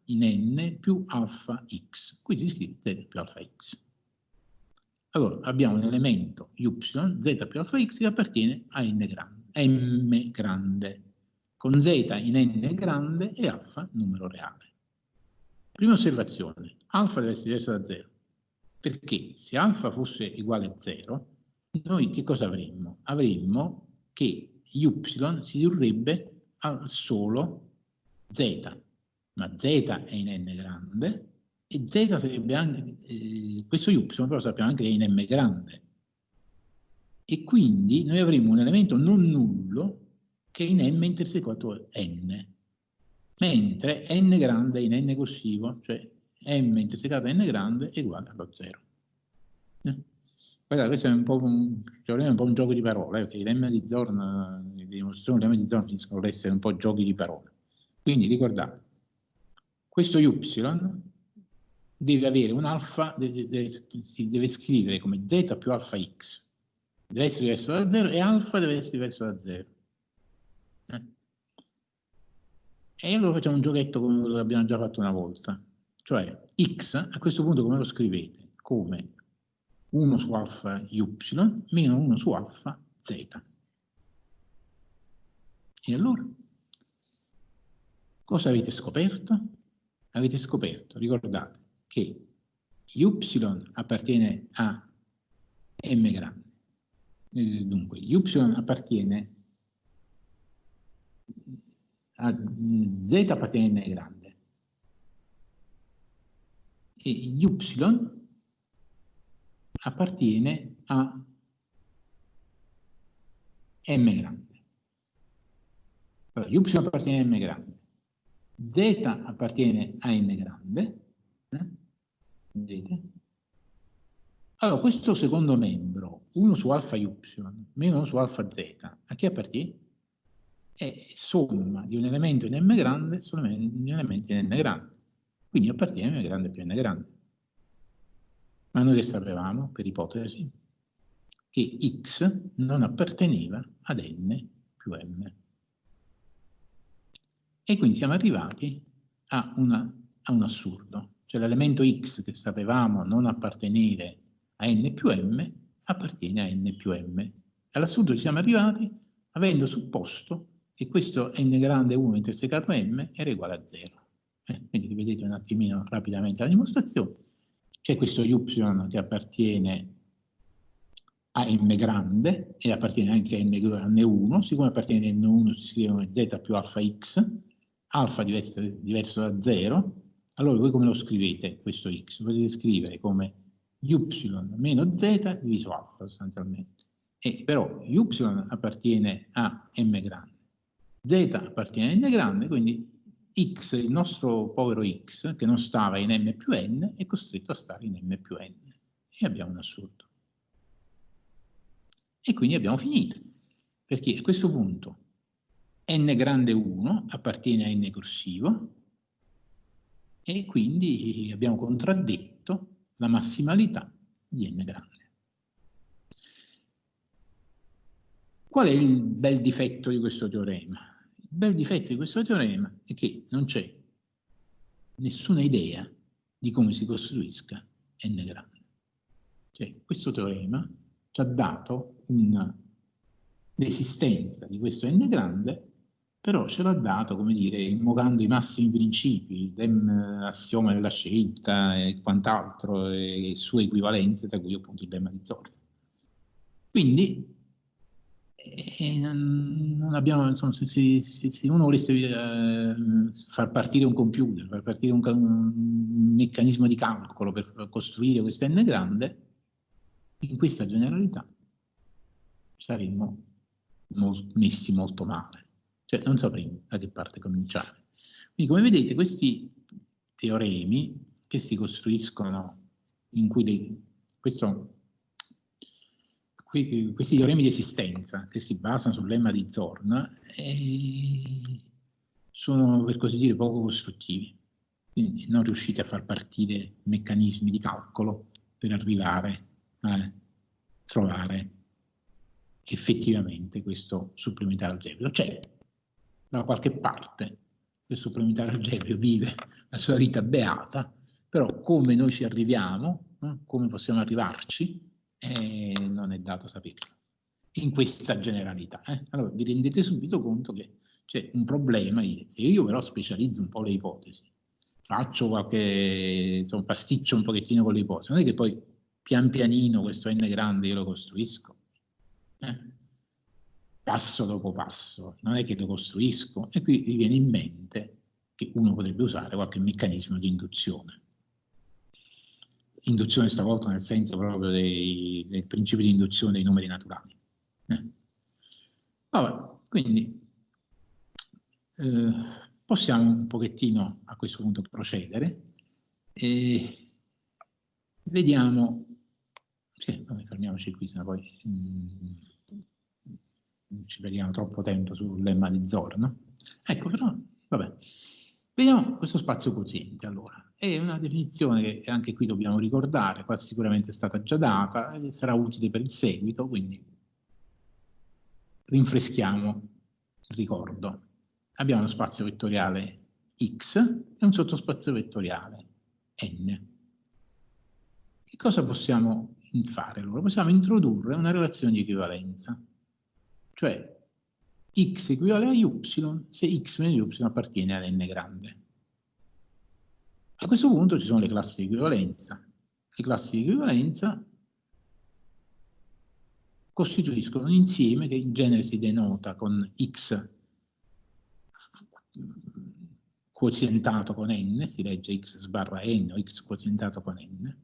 [SPEAKER 1] in n più alfa x. Qui si scrive z più alfa x. Allora, abbiamo un elemento y, z più alfa x, che appartiene a n grande, m grande, con z in n grande e alfa numero reale. Prima osservazione, alfa deve essere diverso da 0, perché se alfa fosse uguale a 0, noi che cosa avremmo? Avremmo che y si ridurrebbe al solo z, ma z è in n grande e z sarebbe anche, eh, questo y però sappiamo anche che è in m grande. E quindi noi avremo un elemento non nullo che è in m intersecato n mentre n grande in n corsivo, cioè m intersecato n grande è uguale allo 0. Guardate, questo è un po' un, cioè, un, po un gioco di parole, perché i lemma di Zorn, le dimostrazioni di lemma di Zorn finiscono ad essere un po' giochi di parole. Quindi ricordate, questo y deve avere un alfa, deve, deve, si deve scrivere come z più alfa x, deve essere diverso da 0 e alfa deve essere diverso da 0. Eh? E allora facciamo un giochetto come che abbiamo già fatto una volta. Cioè x a questo punto come lo scrivete? Come 1 su alfa y meno 1 su alfa z. E allora? Cosa avete scoperto? Avete scoperto, ricordate, che y appartiene a m grande. Eh, dunque, y appartiene a z appartiene a n grande e y appartiene a m grande. Allora, y appartiene a m grande, z appartiene a n grande, eh? vedete? Allora, questo secondo membro, 1 su alfa y meno 1 su alfa z, a chi appartiene? è somma di un elemento in m grande solamente di un elemento in n grande. Quindi appartiene a m grande più n grande. Ma noi che sapevamo, per ipotesi, che x non apparteneva ad n più m. E quindi siamo arrivati a, una, a un assurdo. Cioè l'elemento x che sapevamo non appartenere a n più m appartiene a n più m. All'assurdo ci siamo arrivati avendo supposto e questo n grande 1 intersecato m era uguale a 0. Eh, quindi rivedete un attimino rapidamente la dimostrazione. C'è questo y che appartiene a m grande e appartiene anche a n grande 1, siccome appartiene a n1 si scrive come z più alfa x, alfa diverso, diverso da 0, allora voi come lo scrivete questo x? Lo potete scrivere come y meno z diviso alfa sostanzialmente. E però y appartiene a m grande, z appartiene a n grande, quindi x, il nostro povero x, che non stava in m più n, è costretto a stare in m più n. E abbiamo un assurdo. E quindi abbiamo finito, perché a questo punto n grande 1 appartiene a n corsivo, e quindi abbiamo contraddetto la massimalità di n grande. Qual è il bel difetto di questo teorema? Bel difetto di questo teorema è che non c'è nessuna idea di come si costruisca n grande. Cioè, questo teorema ci ha dato un'esistenza di questo n grande, però ce l'ha dato, come dire, invocando i massimi principi, l'assioma della scelta e quant'altro, e sue equivalenze, tra cui appunto il lemma di Zorda. Quindi e non abbiamo, insomma, se, se, se, uno volesse eh, far partire un computer, far partire un, un, meccanismo di calcolo per costruire questo n grande, in questa generalità saremmo molt, messi molto male, cioè non sapremmo da che parte cominciare. Quindi come vedete questi teoremi che si costruiscono in cui le, questo questi teoremi di esistenza che si basano sul lemma di Zorn eh, sono per così dire poco costruttivi, quindi non riuscite a far partire meccanismi di calcolo per arrivare a trovare effettivamente questo supplementare algebrico. C'è da qualche parte il supplementare algebrico vive la sua vita beata, però come noi ci arriviamo, come possiamo arrivarci, eh, non è dato saperlo in questa generalità. Eh? Allora vi rendete subito conto che c'è un problema, se io però specializzo un po' le ipotesi, faccio qualche insomma, pasticcio un pochettino con le ipotesi, non è che poi pian pianino questo n grande io lo costruisco, eh? passo dopo passo, non è che lo costruisco, e qui vi viene in mente che uno potrebbe usare qualche meccanismo di induzione induzione stavolta nel senso proprio dei, del principio di induzione dei numeri naturali. Eh. Vabbè, quindi eh, possiamo un pochettino a questo punto procedere e vediamo, sì, fermiamoci qui, sennò poi mh, mm, ci perdiamo troppo tempo sul lemma di Zor, no? Ecco, però, vabbè, vediamo questo spazio quoziente allora. È una definizione che anche qui dobbiamo ricordare, qua sicuramente è stata già data, e sarà utile per il seguito, quindi rinfreschiamo il ricordo. Abbiamo uno spazio vettoriale x e un sottospazio vettoriale n. Che cosa possiamo fare allora? Possiamo introdurre una relazione di equivalenza, cioè x equivale a y se x meno y appartiene ad n grande. A questo punto ci sono le classi di equivalenza. Le classi di equivalenza costituiscono un insieme che in genere si denota con x quozientato con n, si legge x sbarra n o x quozientato con n.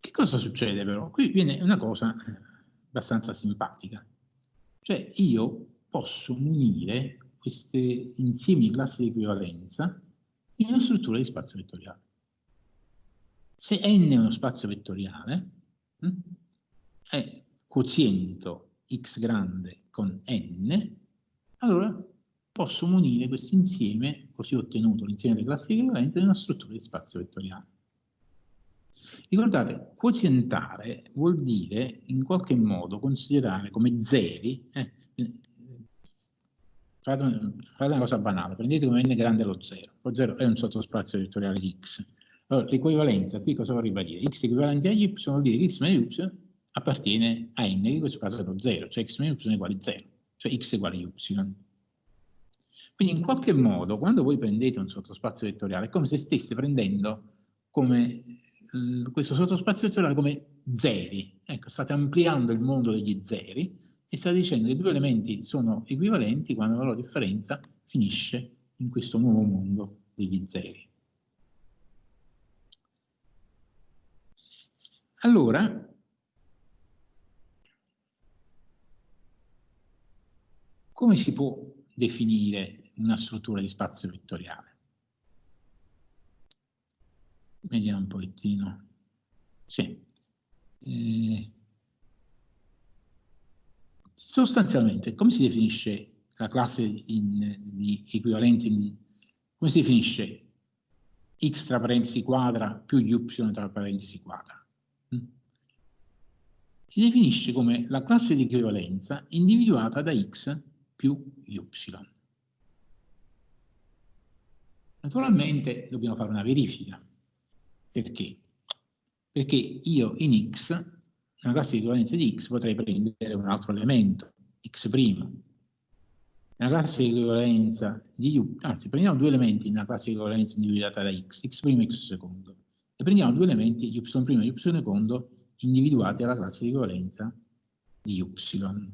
[SPEAKER 1] Che cosa succede però? Qui viene una cosa abbastanza simpatica. Cioè io posso munire questi insiemi di classi di equivalenza in una struttura di spazio vettoriale. Se n è uno spazio vettoriale, hm, è quoziento x grande con n, allora posso munire questo insieme, così ottenuto l'insieme delle classi di equivalenza, in una struttura di spazio vettoriale. Ricordate, quozientare vuol dire in qualche modo considerare come zeri, eh, fate, fate, una cosa banale, prendete come n grande lo 0, lo 0 è un sottospazio vettoriale di x. Allora, l'equivalenza qui cosa vorrebbe dire? x equivalente a y vuol dire che x meno y appartiene a n, che in questo caso è lo 0, cioè x meno y è uguale a 0, cioè x è uguale a y. Quindi in qualche modo, quando voi prendete un sottospazio vettoriale, è come se stesse prendendo come, questo sottospazio vettoriale come zeri. Ecco, state ampliando il mondo degli zeri e state dicendo che i due elementi sono equivalenti quando la loro differenza finisce in questo nuovo mondo degli zeri. Allora, come si può definire una struttura di spazio vettoriale? Vediamo un pochettino. Sì. Eh, sostanzialmente, come si definisce la classe in, di equivalenza? In, come si definisce x tra parentesi quadra più y tra parentesi quadra? si definisce come la classe di equivalenza individuata da x più y. Naturalmente dobbiamo fare una verifica. Perché? Perché io in x, nella classe di equivalenza di x, potrei prendere un altro elemento, x'. Nella classe di equivalenza di y, anzi prendiamo due elementi nella classe di equivalenza individuata da x, x' e x secondo, e prendiamo due elementi y' e y secondo individuati alla classe di equivalenza di y.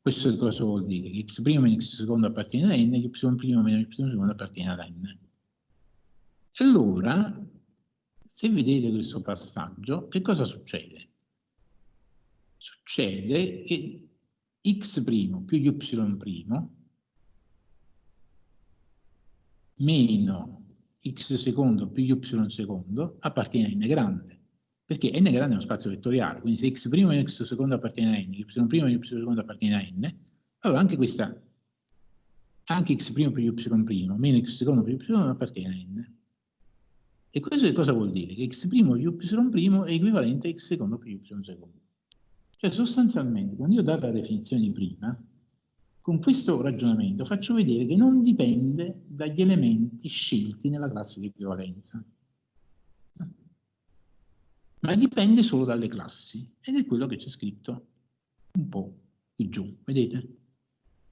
[SPEAKER 1] Questo cosa vuol dire? Che x' meno x secondo appartiene a n, y' meno y secondo appartiene ad n. Allora, se vedete questo passaggio, che cosa succede? Succede che x' più y' meno x secondo più y secondo appartiene a n grande perché n grande è uno spazio vettoriale, quindi se x' e x secondo appartiene a n, y' e y secondo appartiene a n, allora anche questa, anche x' più y' meno x secondo più y appartiene a n. E questo cosa vuol dire? Che x' più y' è equivalente a x secondo più y secondo. Cioè sostanzialmente, quando io ho dato la definizione di prima, con questo ragionamento faccio vedere che non dipende dagli elementi scelti nella classe di equivalenza ma dipende solo dalle classi ed è quello che c'è scritto un po' qui giù, vedete?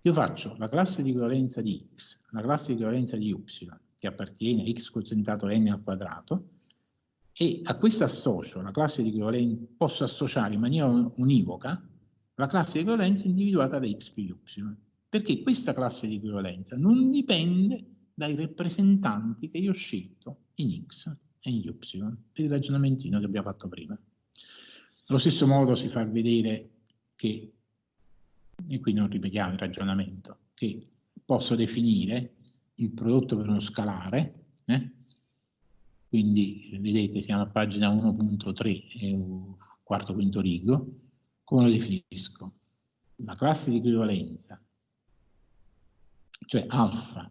[SPEAKER 1] Io faccio la classe di equivalenza di x, la classe di equivalenza di y, che appartiene a x quozientato n al quadrato, e a questa associo la classe di equivalenza, posso associare in maniera univoca la classe di equivalenza individuata da x più y, perché questa classe di equivalenza non dipende dai rappresentanti che io ho scelto in x e in y, per il ragionamentino che abbiamo fatto prima. Allo stesso modo si fa vedere che, e qui non ripetiamo il ragionamento, che posso definire il prodotto per uno scalare, eh? Quindi vedete siamo a pagina 1.3, quarto quinto rigo, come lo definisco? La classe di equivalenza, cioè alfa,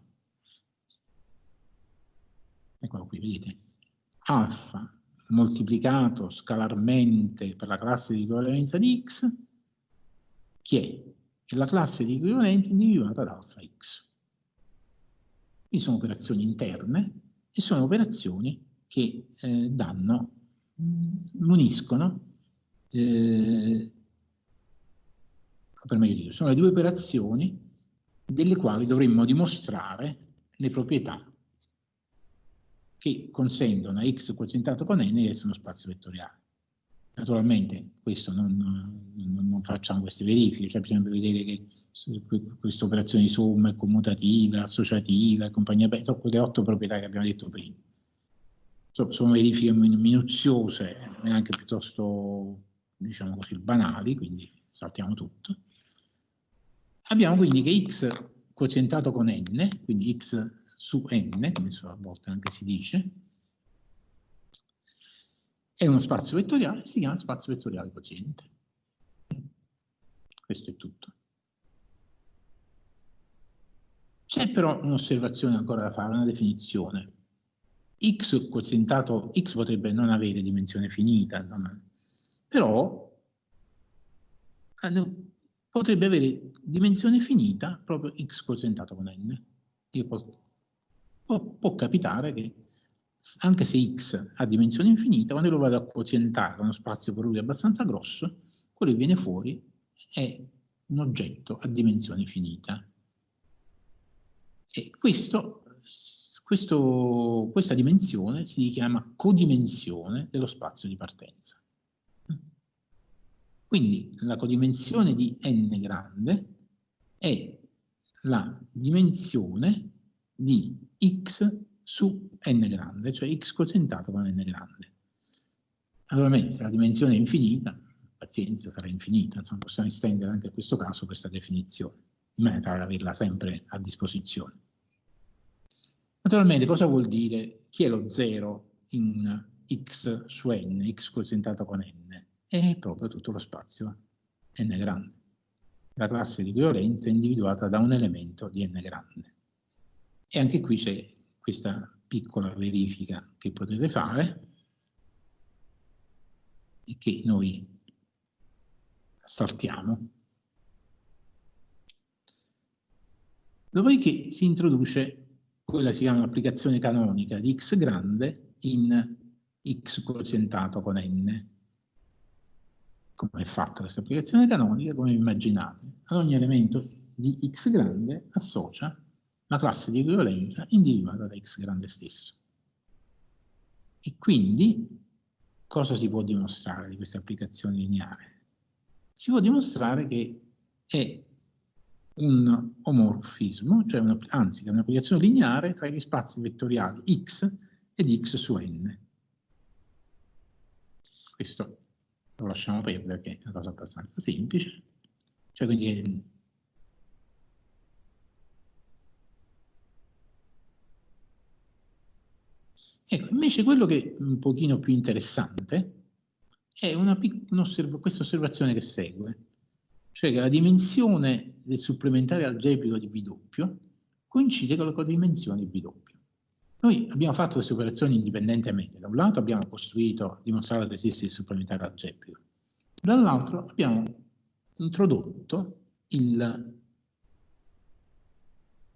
[SPEAKER 1] eccolo qui, vedete, alfa moltiplicato scalarmente per la classe di equivalenza di x, che è la classe di equivalenza individuata da alfa x. Qui sono operazioni interne e sono operazioni che eh, danno, mm, uniscono, eh, per meglio dire, sono le due operazioni delle quali dovremmo dimostrare le proprietà che consentono a x quozientato con n di essere uno spazio vettoriale. Naturalmente questo non, non, non facciamo queste verifiche, cioè bisogna vedere che queste operazioni di somma è commutativa, associativa e compagnia sono quelle otto proprietà che abbiamo detto prima. Sono verifiche minuziose, neanche piuttosto, diciamo così, banali, quindi saltiamo tutto. Abbiamo quindi che x quozientato con n, quindi x su n, come a volte anche si dice, è uno spazio vettoriale, si chiama spazio vettoriale quoziente. Questo è tutto. C'è però un'osservazione ancora da fare, una definizione. X quozientato, x potrebbe non avere dimensione finita, non, però eh, potrebbe avere dimensione finita proprio x quozientato con n. Posso può, può capitare che anche se x ha dimensione infinita, quando lo vado a quozientare uno spazio per lui abbastanza grosso, quello che viene fuori è un oggetto a dimensione finita. E questo, questo, questa dimensione si chiama codimensione dello spazio di partenza. Quindi la codimensione di n grande è la dimensione di x su n grande, cioè x quozientato con n grande. Naturalmente se la dimensione è infinita, pazienza sarà infinita, insomma possiamo estendere anche in questo caso questa definizione, in maniera tale da averla sempre a disposizione. Naturalmente cosa vuol dire chi è lo zero in x su n, x quozientato con n? È proprio tutto lo spazio n grande. La classe di equivalenza è individuata da un elemento di n grande. E anche qui c'è questa piccola verifica che potete fare e che noi saltiamo. Dopodiché si introduce quella si chiama l'applicazione canonica di x grande in x quozientato con n. Come è fatta questa applicazione canonica? Come immaginate, ad ogni elemento di x grande associa la classe di equivalenza individuata da x grande stesso. E quindi cosa si può dimostrare di questa applicazione lineare? Si può dimostrare che è un omorfismo, cioè una, anzi che è un'applicazione lineare tra gli spazi vettoriali x ed x su n. Questo lo lasciamo perdere, che è una cosa abbastanza semplice. Cioè quindi Ecco, invece quello che è un pochino più interessante è una, un questa osservazione che segue cioè che la dimensione del supplementare algebrico di B coincide con la dimensione di B Noi abbiamo fatto queste operazioni indipendentemente. Da un lato abbiamo costruito, dimostrato che esiste il supplementare algebrico, dall'altro abbiamo introdotto il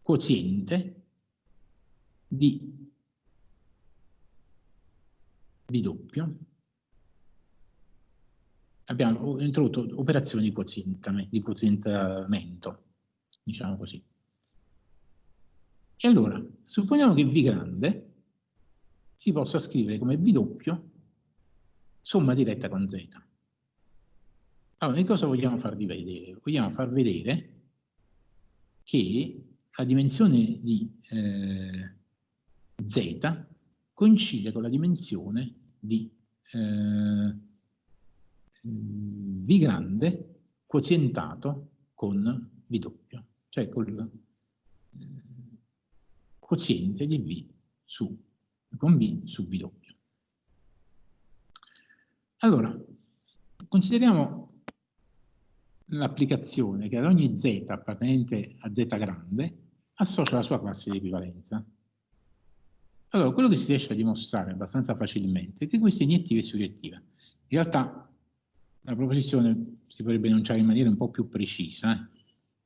[SPEAKER 1] quoziente di B abbiamo introdotto operazioni di, di quozientamento, diciamo così. E allora, supponiamo che V grande si possa scrivere come V doppio somma diretta con Z. Allora, che cosa vogliamo farvi vedere? Vogliamo far vedere che la dimensione di eh, Z coincide con la dimensione di eh, V grande quozientato con V doppio, cioè col eh, quoziente di V su, con V su V doppio. Allora, consideriamo l'applicazione che ad ogni z appartenente a z grande associa la sua classe di equivalenza. Allora, quello che si riesce a dimostrare abbastanza facilmente è che questa è iniettiva e surrettiva. In realtà la proposizione si potrebbe enunciare in maniera un po' più precisa,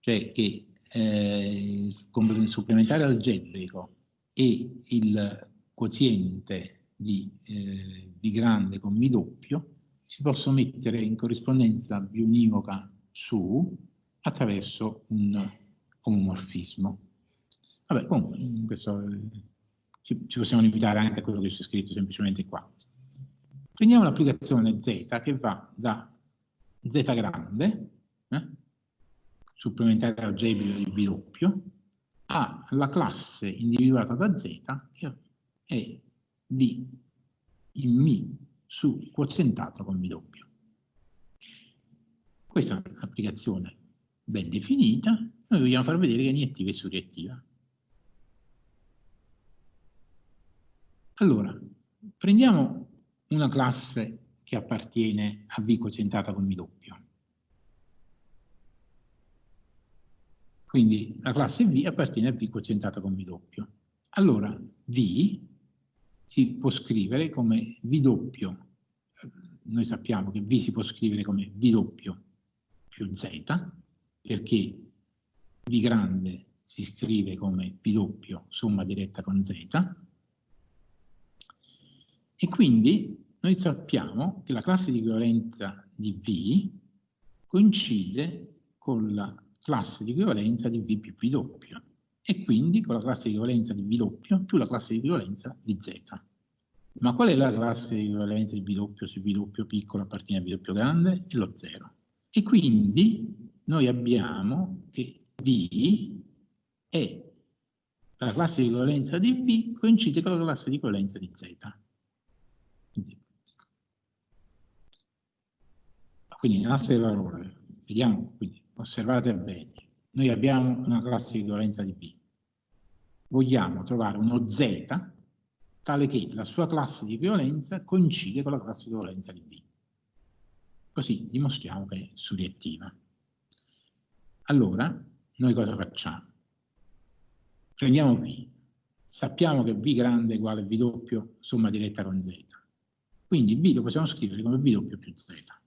[SPEAKER 1] cioè che eh, il supplementare algebrico e il quoziente di eh, B grande con Mi doppio si possono mettere in corrispondenza biunivoca su attraverso un omomorfismo. Vabbè, comunque, questo, ci, ci possiamo limitare anche a quello che c'è scritto semplicemente qua. Prendiamo l'applicazione Z che va da Z grande, eh, supplementare algebrico di B doppio, alla classe individuata da Z che è B in Mi su quozientato con B doppio. Questa è un'applicazione ben definita, noi vogliamo far vedere che è iniettiva e surreattiva. Allora, prendiamo una classe che appartiene a V quozientata con Mi doppio. Quindi la classe V appartiene a V quozientata con Mi doppio. Allora V si può scrivere come V doppio, noi sappiamo che V si può scrivere come V doppio più Z, perché V grande si scrive come V doppio somma diretta con Z, e quindi noi sappiamo che la classe di equivalenza di V coincide con la classe di equivalenza di V più V doppio. e quindi con la classe di equivalenza di V doppio più la classe di equivalenza di Z. Ma qual è la classe di equivalenza di V doppio se V doppio piccolo appartiene a V doppio grande? È lo 0. E quindi noi abbiamo che V è la classe di equivalenza di V coincide con la classe di equivalenza di Z. Quindi in altre parole, vediamo, quindi osservate bene, noi abbiamo una classe di equivalenza di B. Vogliamo trovare uno Z tale che la sua classe di equivalenza coincide con la classe di equivalenza di B. Così dimostriamo che è suriettiva. Allora, noi cosa facciamo? Prendiamo V. Sappiamo che V grande è uguale a V doppio somma diretta con Z. Quindi V lo possiamo scrivere come V doppio più Z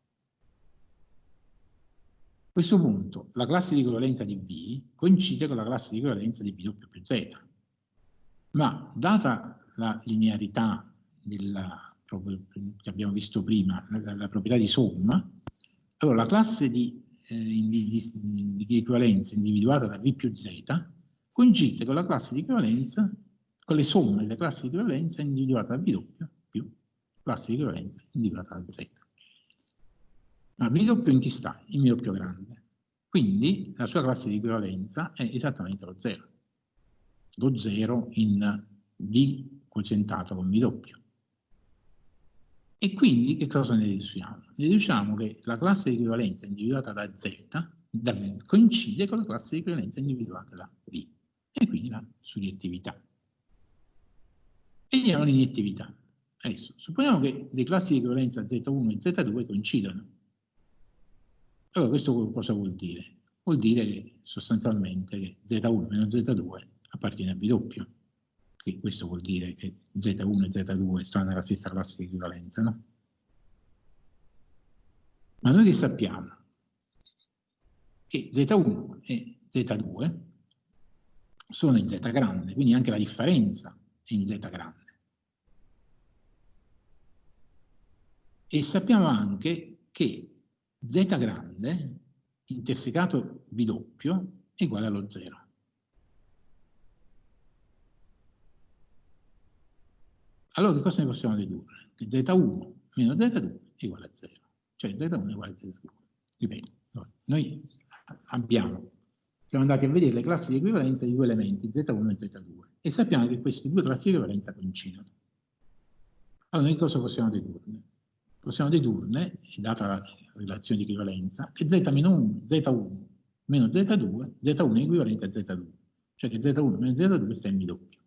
[SPEAKER 1] questo punto la classe di equivalenza di V coincide con la classe di equivalenza di doppio più Z. Ma data la linearità della, che abbiamo visto prima, la, la proprietà di somma, allora la classe di, eh, di, di, di, equivalenza individuata da V più Z coincide con la classe di equivalenza, con le somme delle classi di equivalenza individuata da doppio più classe di equivalenza individuata da Z. Ma V doppio in chi sta? In V doppio grande. Quindi la sua classe di equivalenza è esattamente lo 0. Lo 0 in V quozientato con V doppio. E quindi che cosa ne deduciamo? Ne deduciamo che la classe di equivalenza individuata da Z da v, coincide con la classe di equivalenza individuata da V. E quindi la suriettività. Vediamo l'iniettività. Adesso, supponiamo che le classi di equivalenza Z1 e Z2 coincidano. Allora questo cosa vuol dire? Vuol dire che sostanzialmente che Z1 meno Z2 appartiene a V doppio. E questo vuol dire che Z1 e Z2 stanno nella stessa classe di equivalenza, no? Ma noi che sappiamo? Che Z1 e Z2 sono in Z grande, quindi anche la differenza è in Z grande. E sappiamo anche che z grande intersecato V doppio è uguale allo 0. Allora che cosa ne possiamo dedurre? Che z1 meno z2 è uguale a 0. Cioè z1 è uguale a z2. Ripeto, noi abbiamo, siamo andati a vedere le classi di equivalenza di due elementi, z1 e z2, e sappiamo che queste due classi di equivalenza coincidono. Allora noi cosa possiamo dedurne? Possiamo dedurne, data la relazione di equivalenza, che z meno 1, z1 meno z2, z1 è equivalente a z2, cioè che z1 meno z2 sta in b doppio.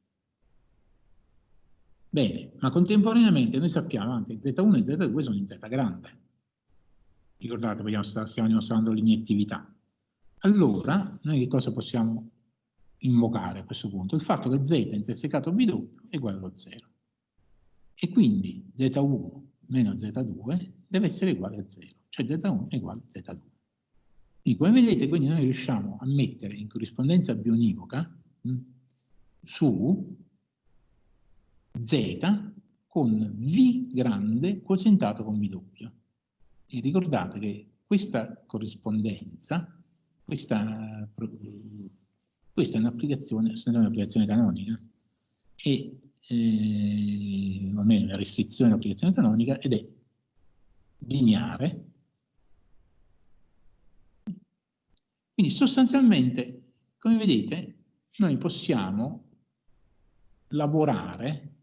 [SPEAKER 1] Bene, ma contemporaneamente noi sappiamo anche che z1 e z2 sono in z grande. Ricordate, stiamo dimostrando l'iniettività. Allora, noi che cosa possiamo invocare a questo punto? Il fatto che z intersecato b doppio è uguale allo 0. E quindi z1 meno z2 deve essere uguale a 0, cioè z1 è uguale a z2. Quindi, come vedete, quindi noi riusciamo a mettere in corrispondenza bionivoca mh, su z con v grande quozientato con v doppio. E ricordate che questa corrispondenza, questa, questa è un'applicazione un canonica e eh, o almeno la restrizione dell'applicazione canonica, ed è lineare. Quindi sostanzialmente, come vedete, noi possiamo lavorare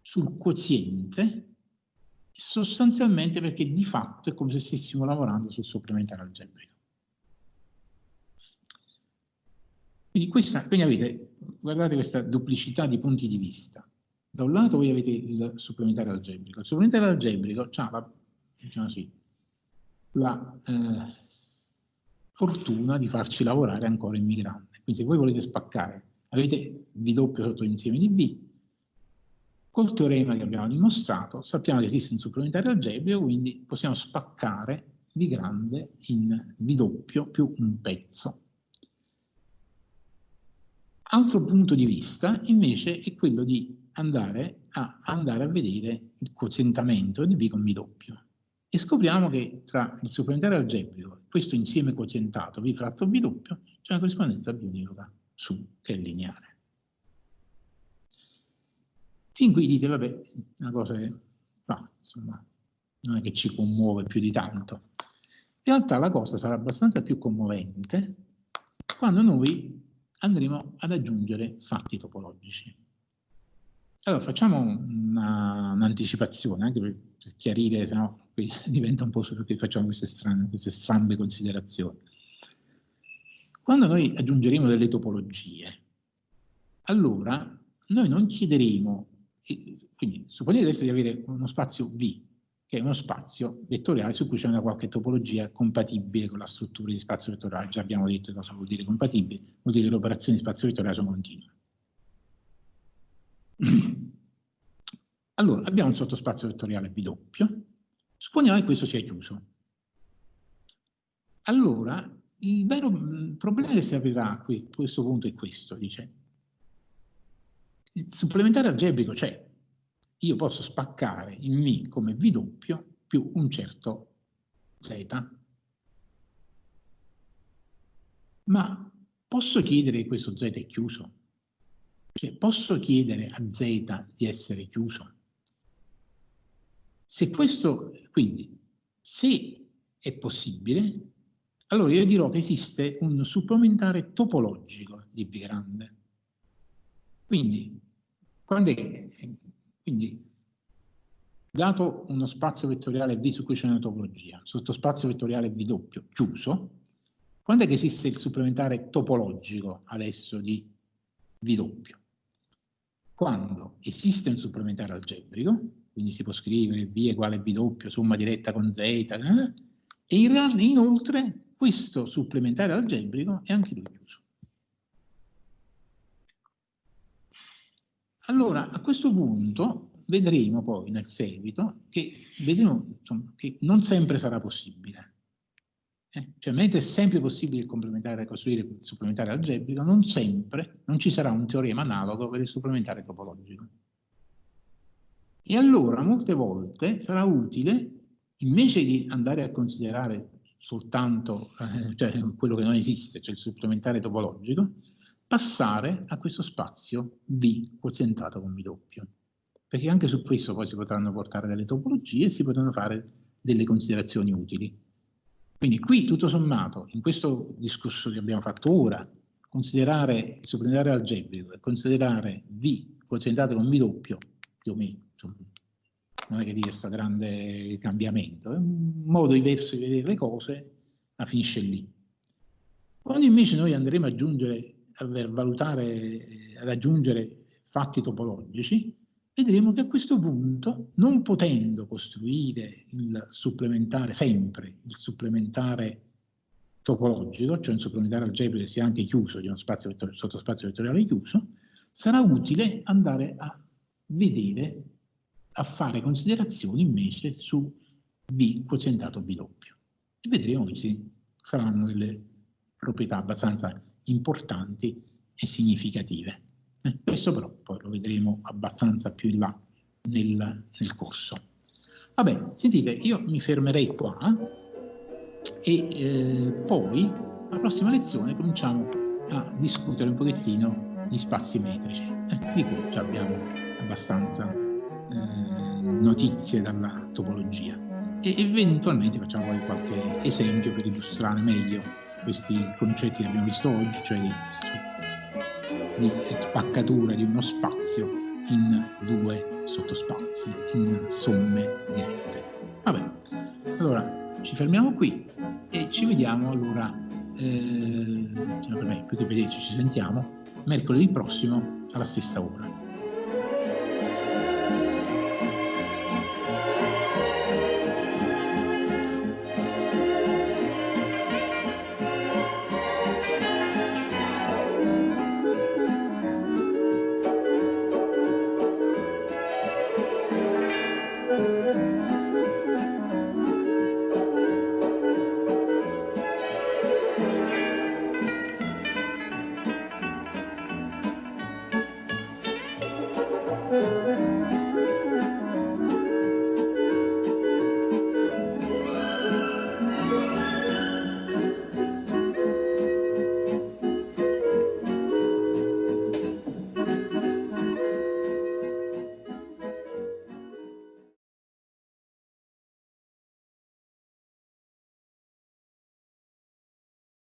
[SPEAKER 1] sul quoziente sostanzialmente perché di fatto è come se stessimo lavorando sul supplementare algebrico. Quindi, questa, quindi avete, guardate questa duplicità di punti di vista. Da un lato voi avete il supplementare algebrico. Il supplementare algebrico ha la, diciamo così, la eh, fortuna di farci lavorare ancora in migrante. Quindi se voi volete spaccare, avete V doppio sotto l'insieme di B, col teorema che abbiamo dimostrato sappiamo che esiste un supplementare algebrico, quindi possiamo spaccare V grande in V doppio più un pezzo. Altro punto di vista invece è quello di andare a, andare a vedere il quozientamento di B con B doppio. E scopriamo che tra il supplementare algebrico e questo insieme quozientato V fratto B doppio c'è una corrispondenza bionivoca su che è lineare. Fin qui dite, vabbè, una cosa che no, insomma, non è che ci commuove più di tanto. In realtà la cosa sarà abbastanza più commovente quando noi andremo ad aggiungere fatti topologici. Allora facciamo un'anticipazione, un anche per, per, chiarire, se no qui diventa un po' su perché facciamo queste, strane, queste strambe considerazioni. Quando noi aggiungeremo delle topologie, allora noi non chiederemo, quindi supponete adesso di avere uno spazio V, che è uno spazio vettoriale su cui c'è una qualche topologia compatibile con la struttura di spazio vettoriale. Già abbiamo detto cosa vuol dire compatibile, vuol dire che le operazioni di spazio vettoriale sono continue. Allora, abbiamo un sottospazio vettoriale doppio, supponiamo che questo sia chiuso. Allora, il vero problema che si aprirà a questo punto è questo, dice. Il supplementare algebrico c'è. Io posso spaccare in V come V doppio più un certo Z. Ma posso chiedere che questo Z è chiuso? Cioè, posso chiedere a Z di essere chiuso? Se questo, quindi, se è possibile, allora io dirò che esiste un supplementare topologico di V grande. Quindi, è, quindi dato uno spazio vettoriale V su cui c'è una topologia, sottospazio vettoriale V doppio chiuso, quando è che esiste il supplementare topologico adesso di V doppio? Quando esiste un supplementare algebrico, quindi si può scrivere V uguale doppio, somma diretta con Z, eh, e in, inoltre questo supplementare algebrico è anche lui chiuso. Allora, a questo punto vedremo poi nel seguito che, vedremo, insomma, che non sempre sarà possibile. Eh? Cioè, mentre è sempre possibile complementare, costruire il supplementare algebrico, non sempre, non ci sarà un teorema analogo per il supplementare topologico. E allora, molte volte, sarà utile, invece di andare a considerare soltanto eh, cioè, quello che non esiste, cioè il supplementare topologico, passare a questo spazio V quozientato con V doppio. Perché anche su questo poi si potranno portare delle topologie e si potranno fare delle considerazioni utili. Quindi qui, tutto sommato, in questo discorso che abbiamo fatto ora, considerare il supplementare algebrico e considerare V quozientato con V doppio, più o meno, insomma, non è che dire questo grande cambiamento, è un modo diverso di vedere le cose, ma finisce lì. Quando invece noi andremo ad aggiungere, a valutare, ad aggiungere fatti topologici, vedremo che a questo punto, non potendo costruire il supplementare, sempre il supplementare topologico, cioè un supplementare algebrico che sia anche chiuso, di uno spazio vettoriale, sottospazio vettoriale chiuso, sarà utile andare a vedere a fare considerazioni invece su V quozientato V doppio. E vedremo che ci saranno delle proprietà abbastanza importanti e significative. Eh, questo però poi lo vedremo abbastanza più in là nel, nel corso. Vabbè, sentite, io mi fermerei qua e eh, poi alla prossima lezione cominciamo a discutere un pochettino gli spazi metrici, eh, di cui già abbiamo abbastanza eh, notizie dalla topologia e eventualmente facciamo poi qualche esempio per illustrare meglio questi concetti che abbiamo visto oggi, cioè di, di spaccatura di uno spazio in due sottospazi, in somme dirette. Vabbè, allora ci fermiamo qui e ci vediamo allora, eh, per me, più che vederci ci sentiamo, mercoledì prossimo alla stessa ora.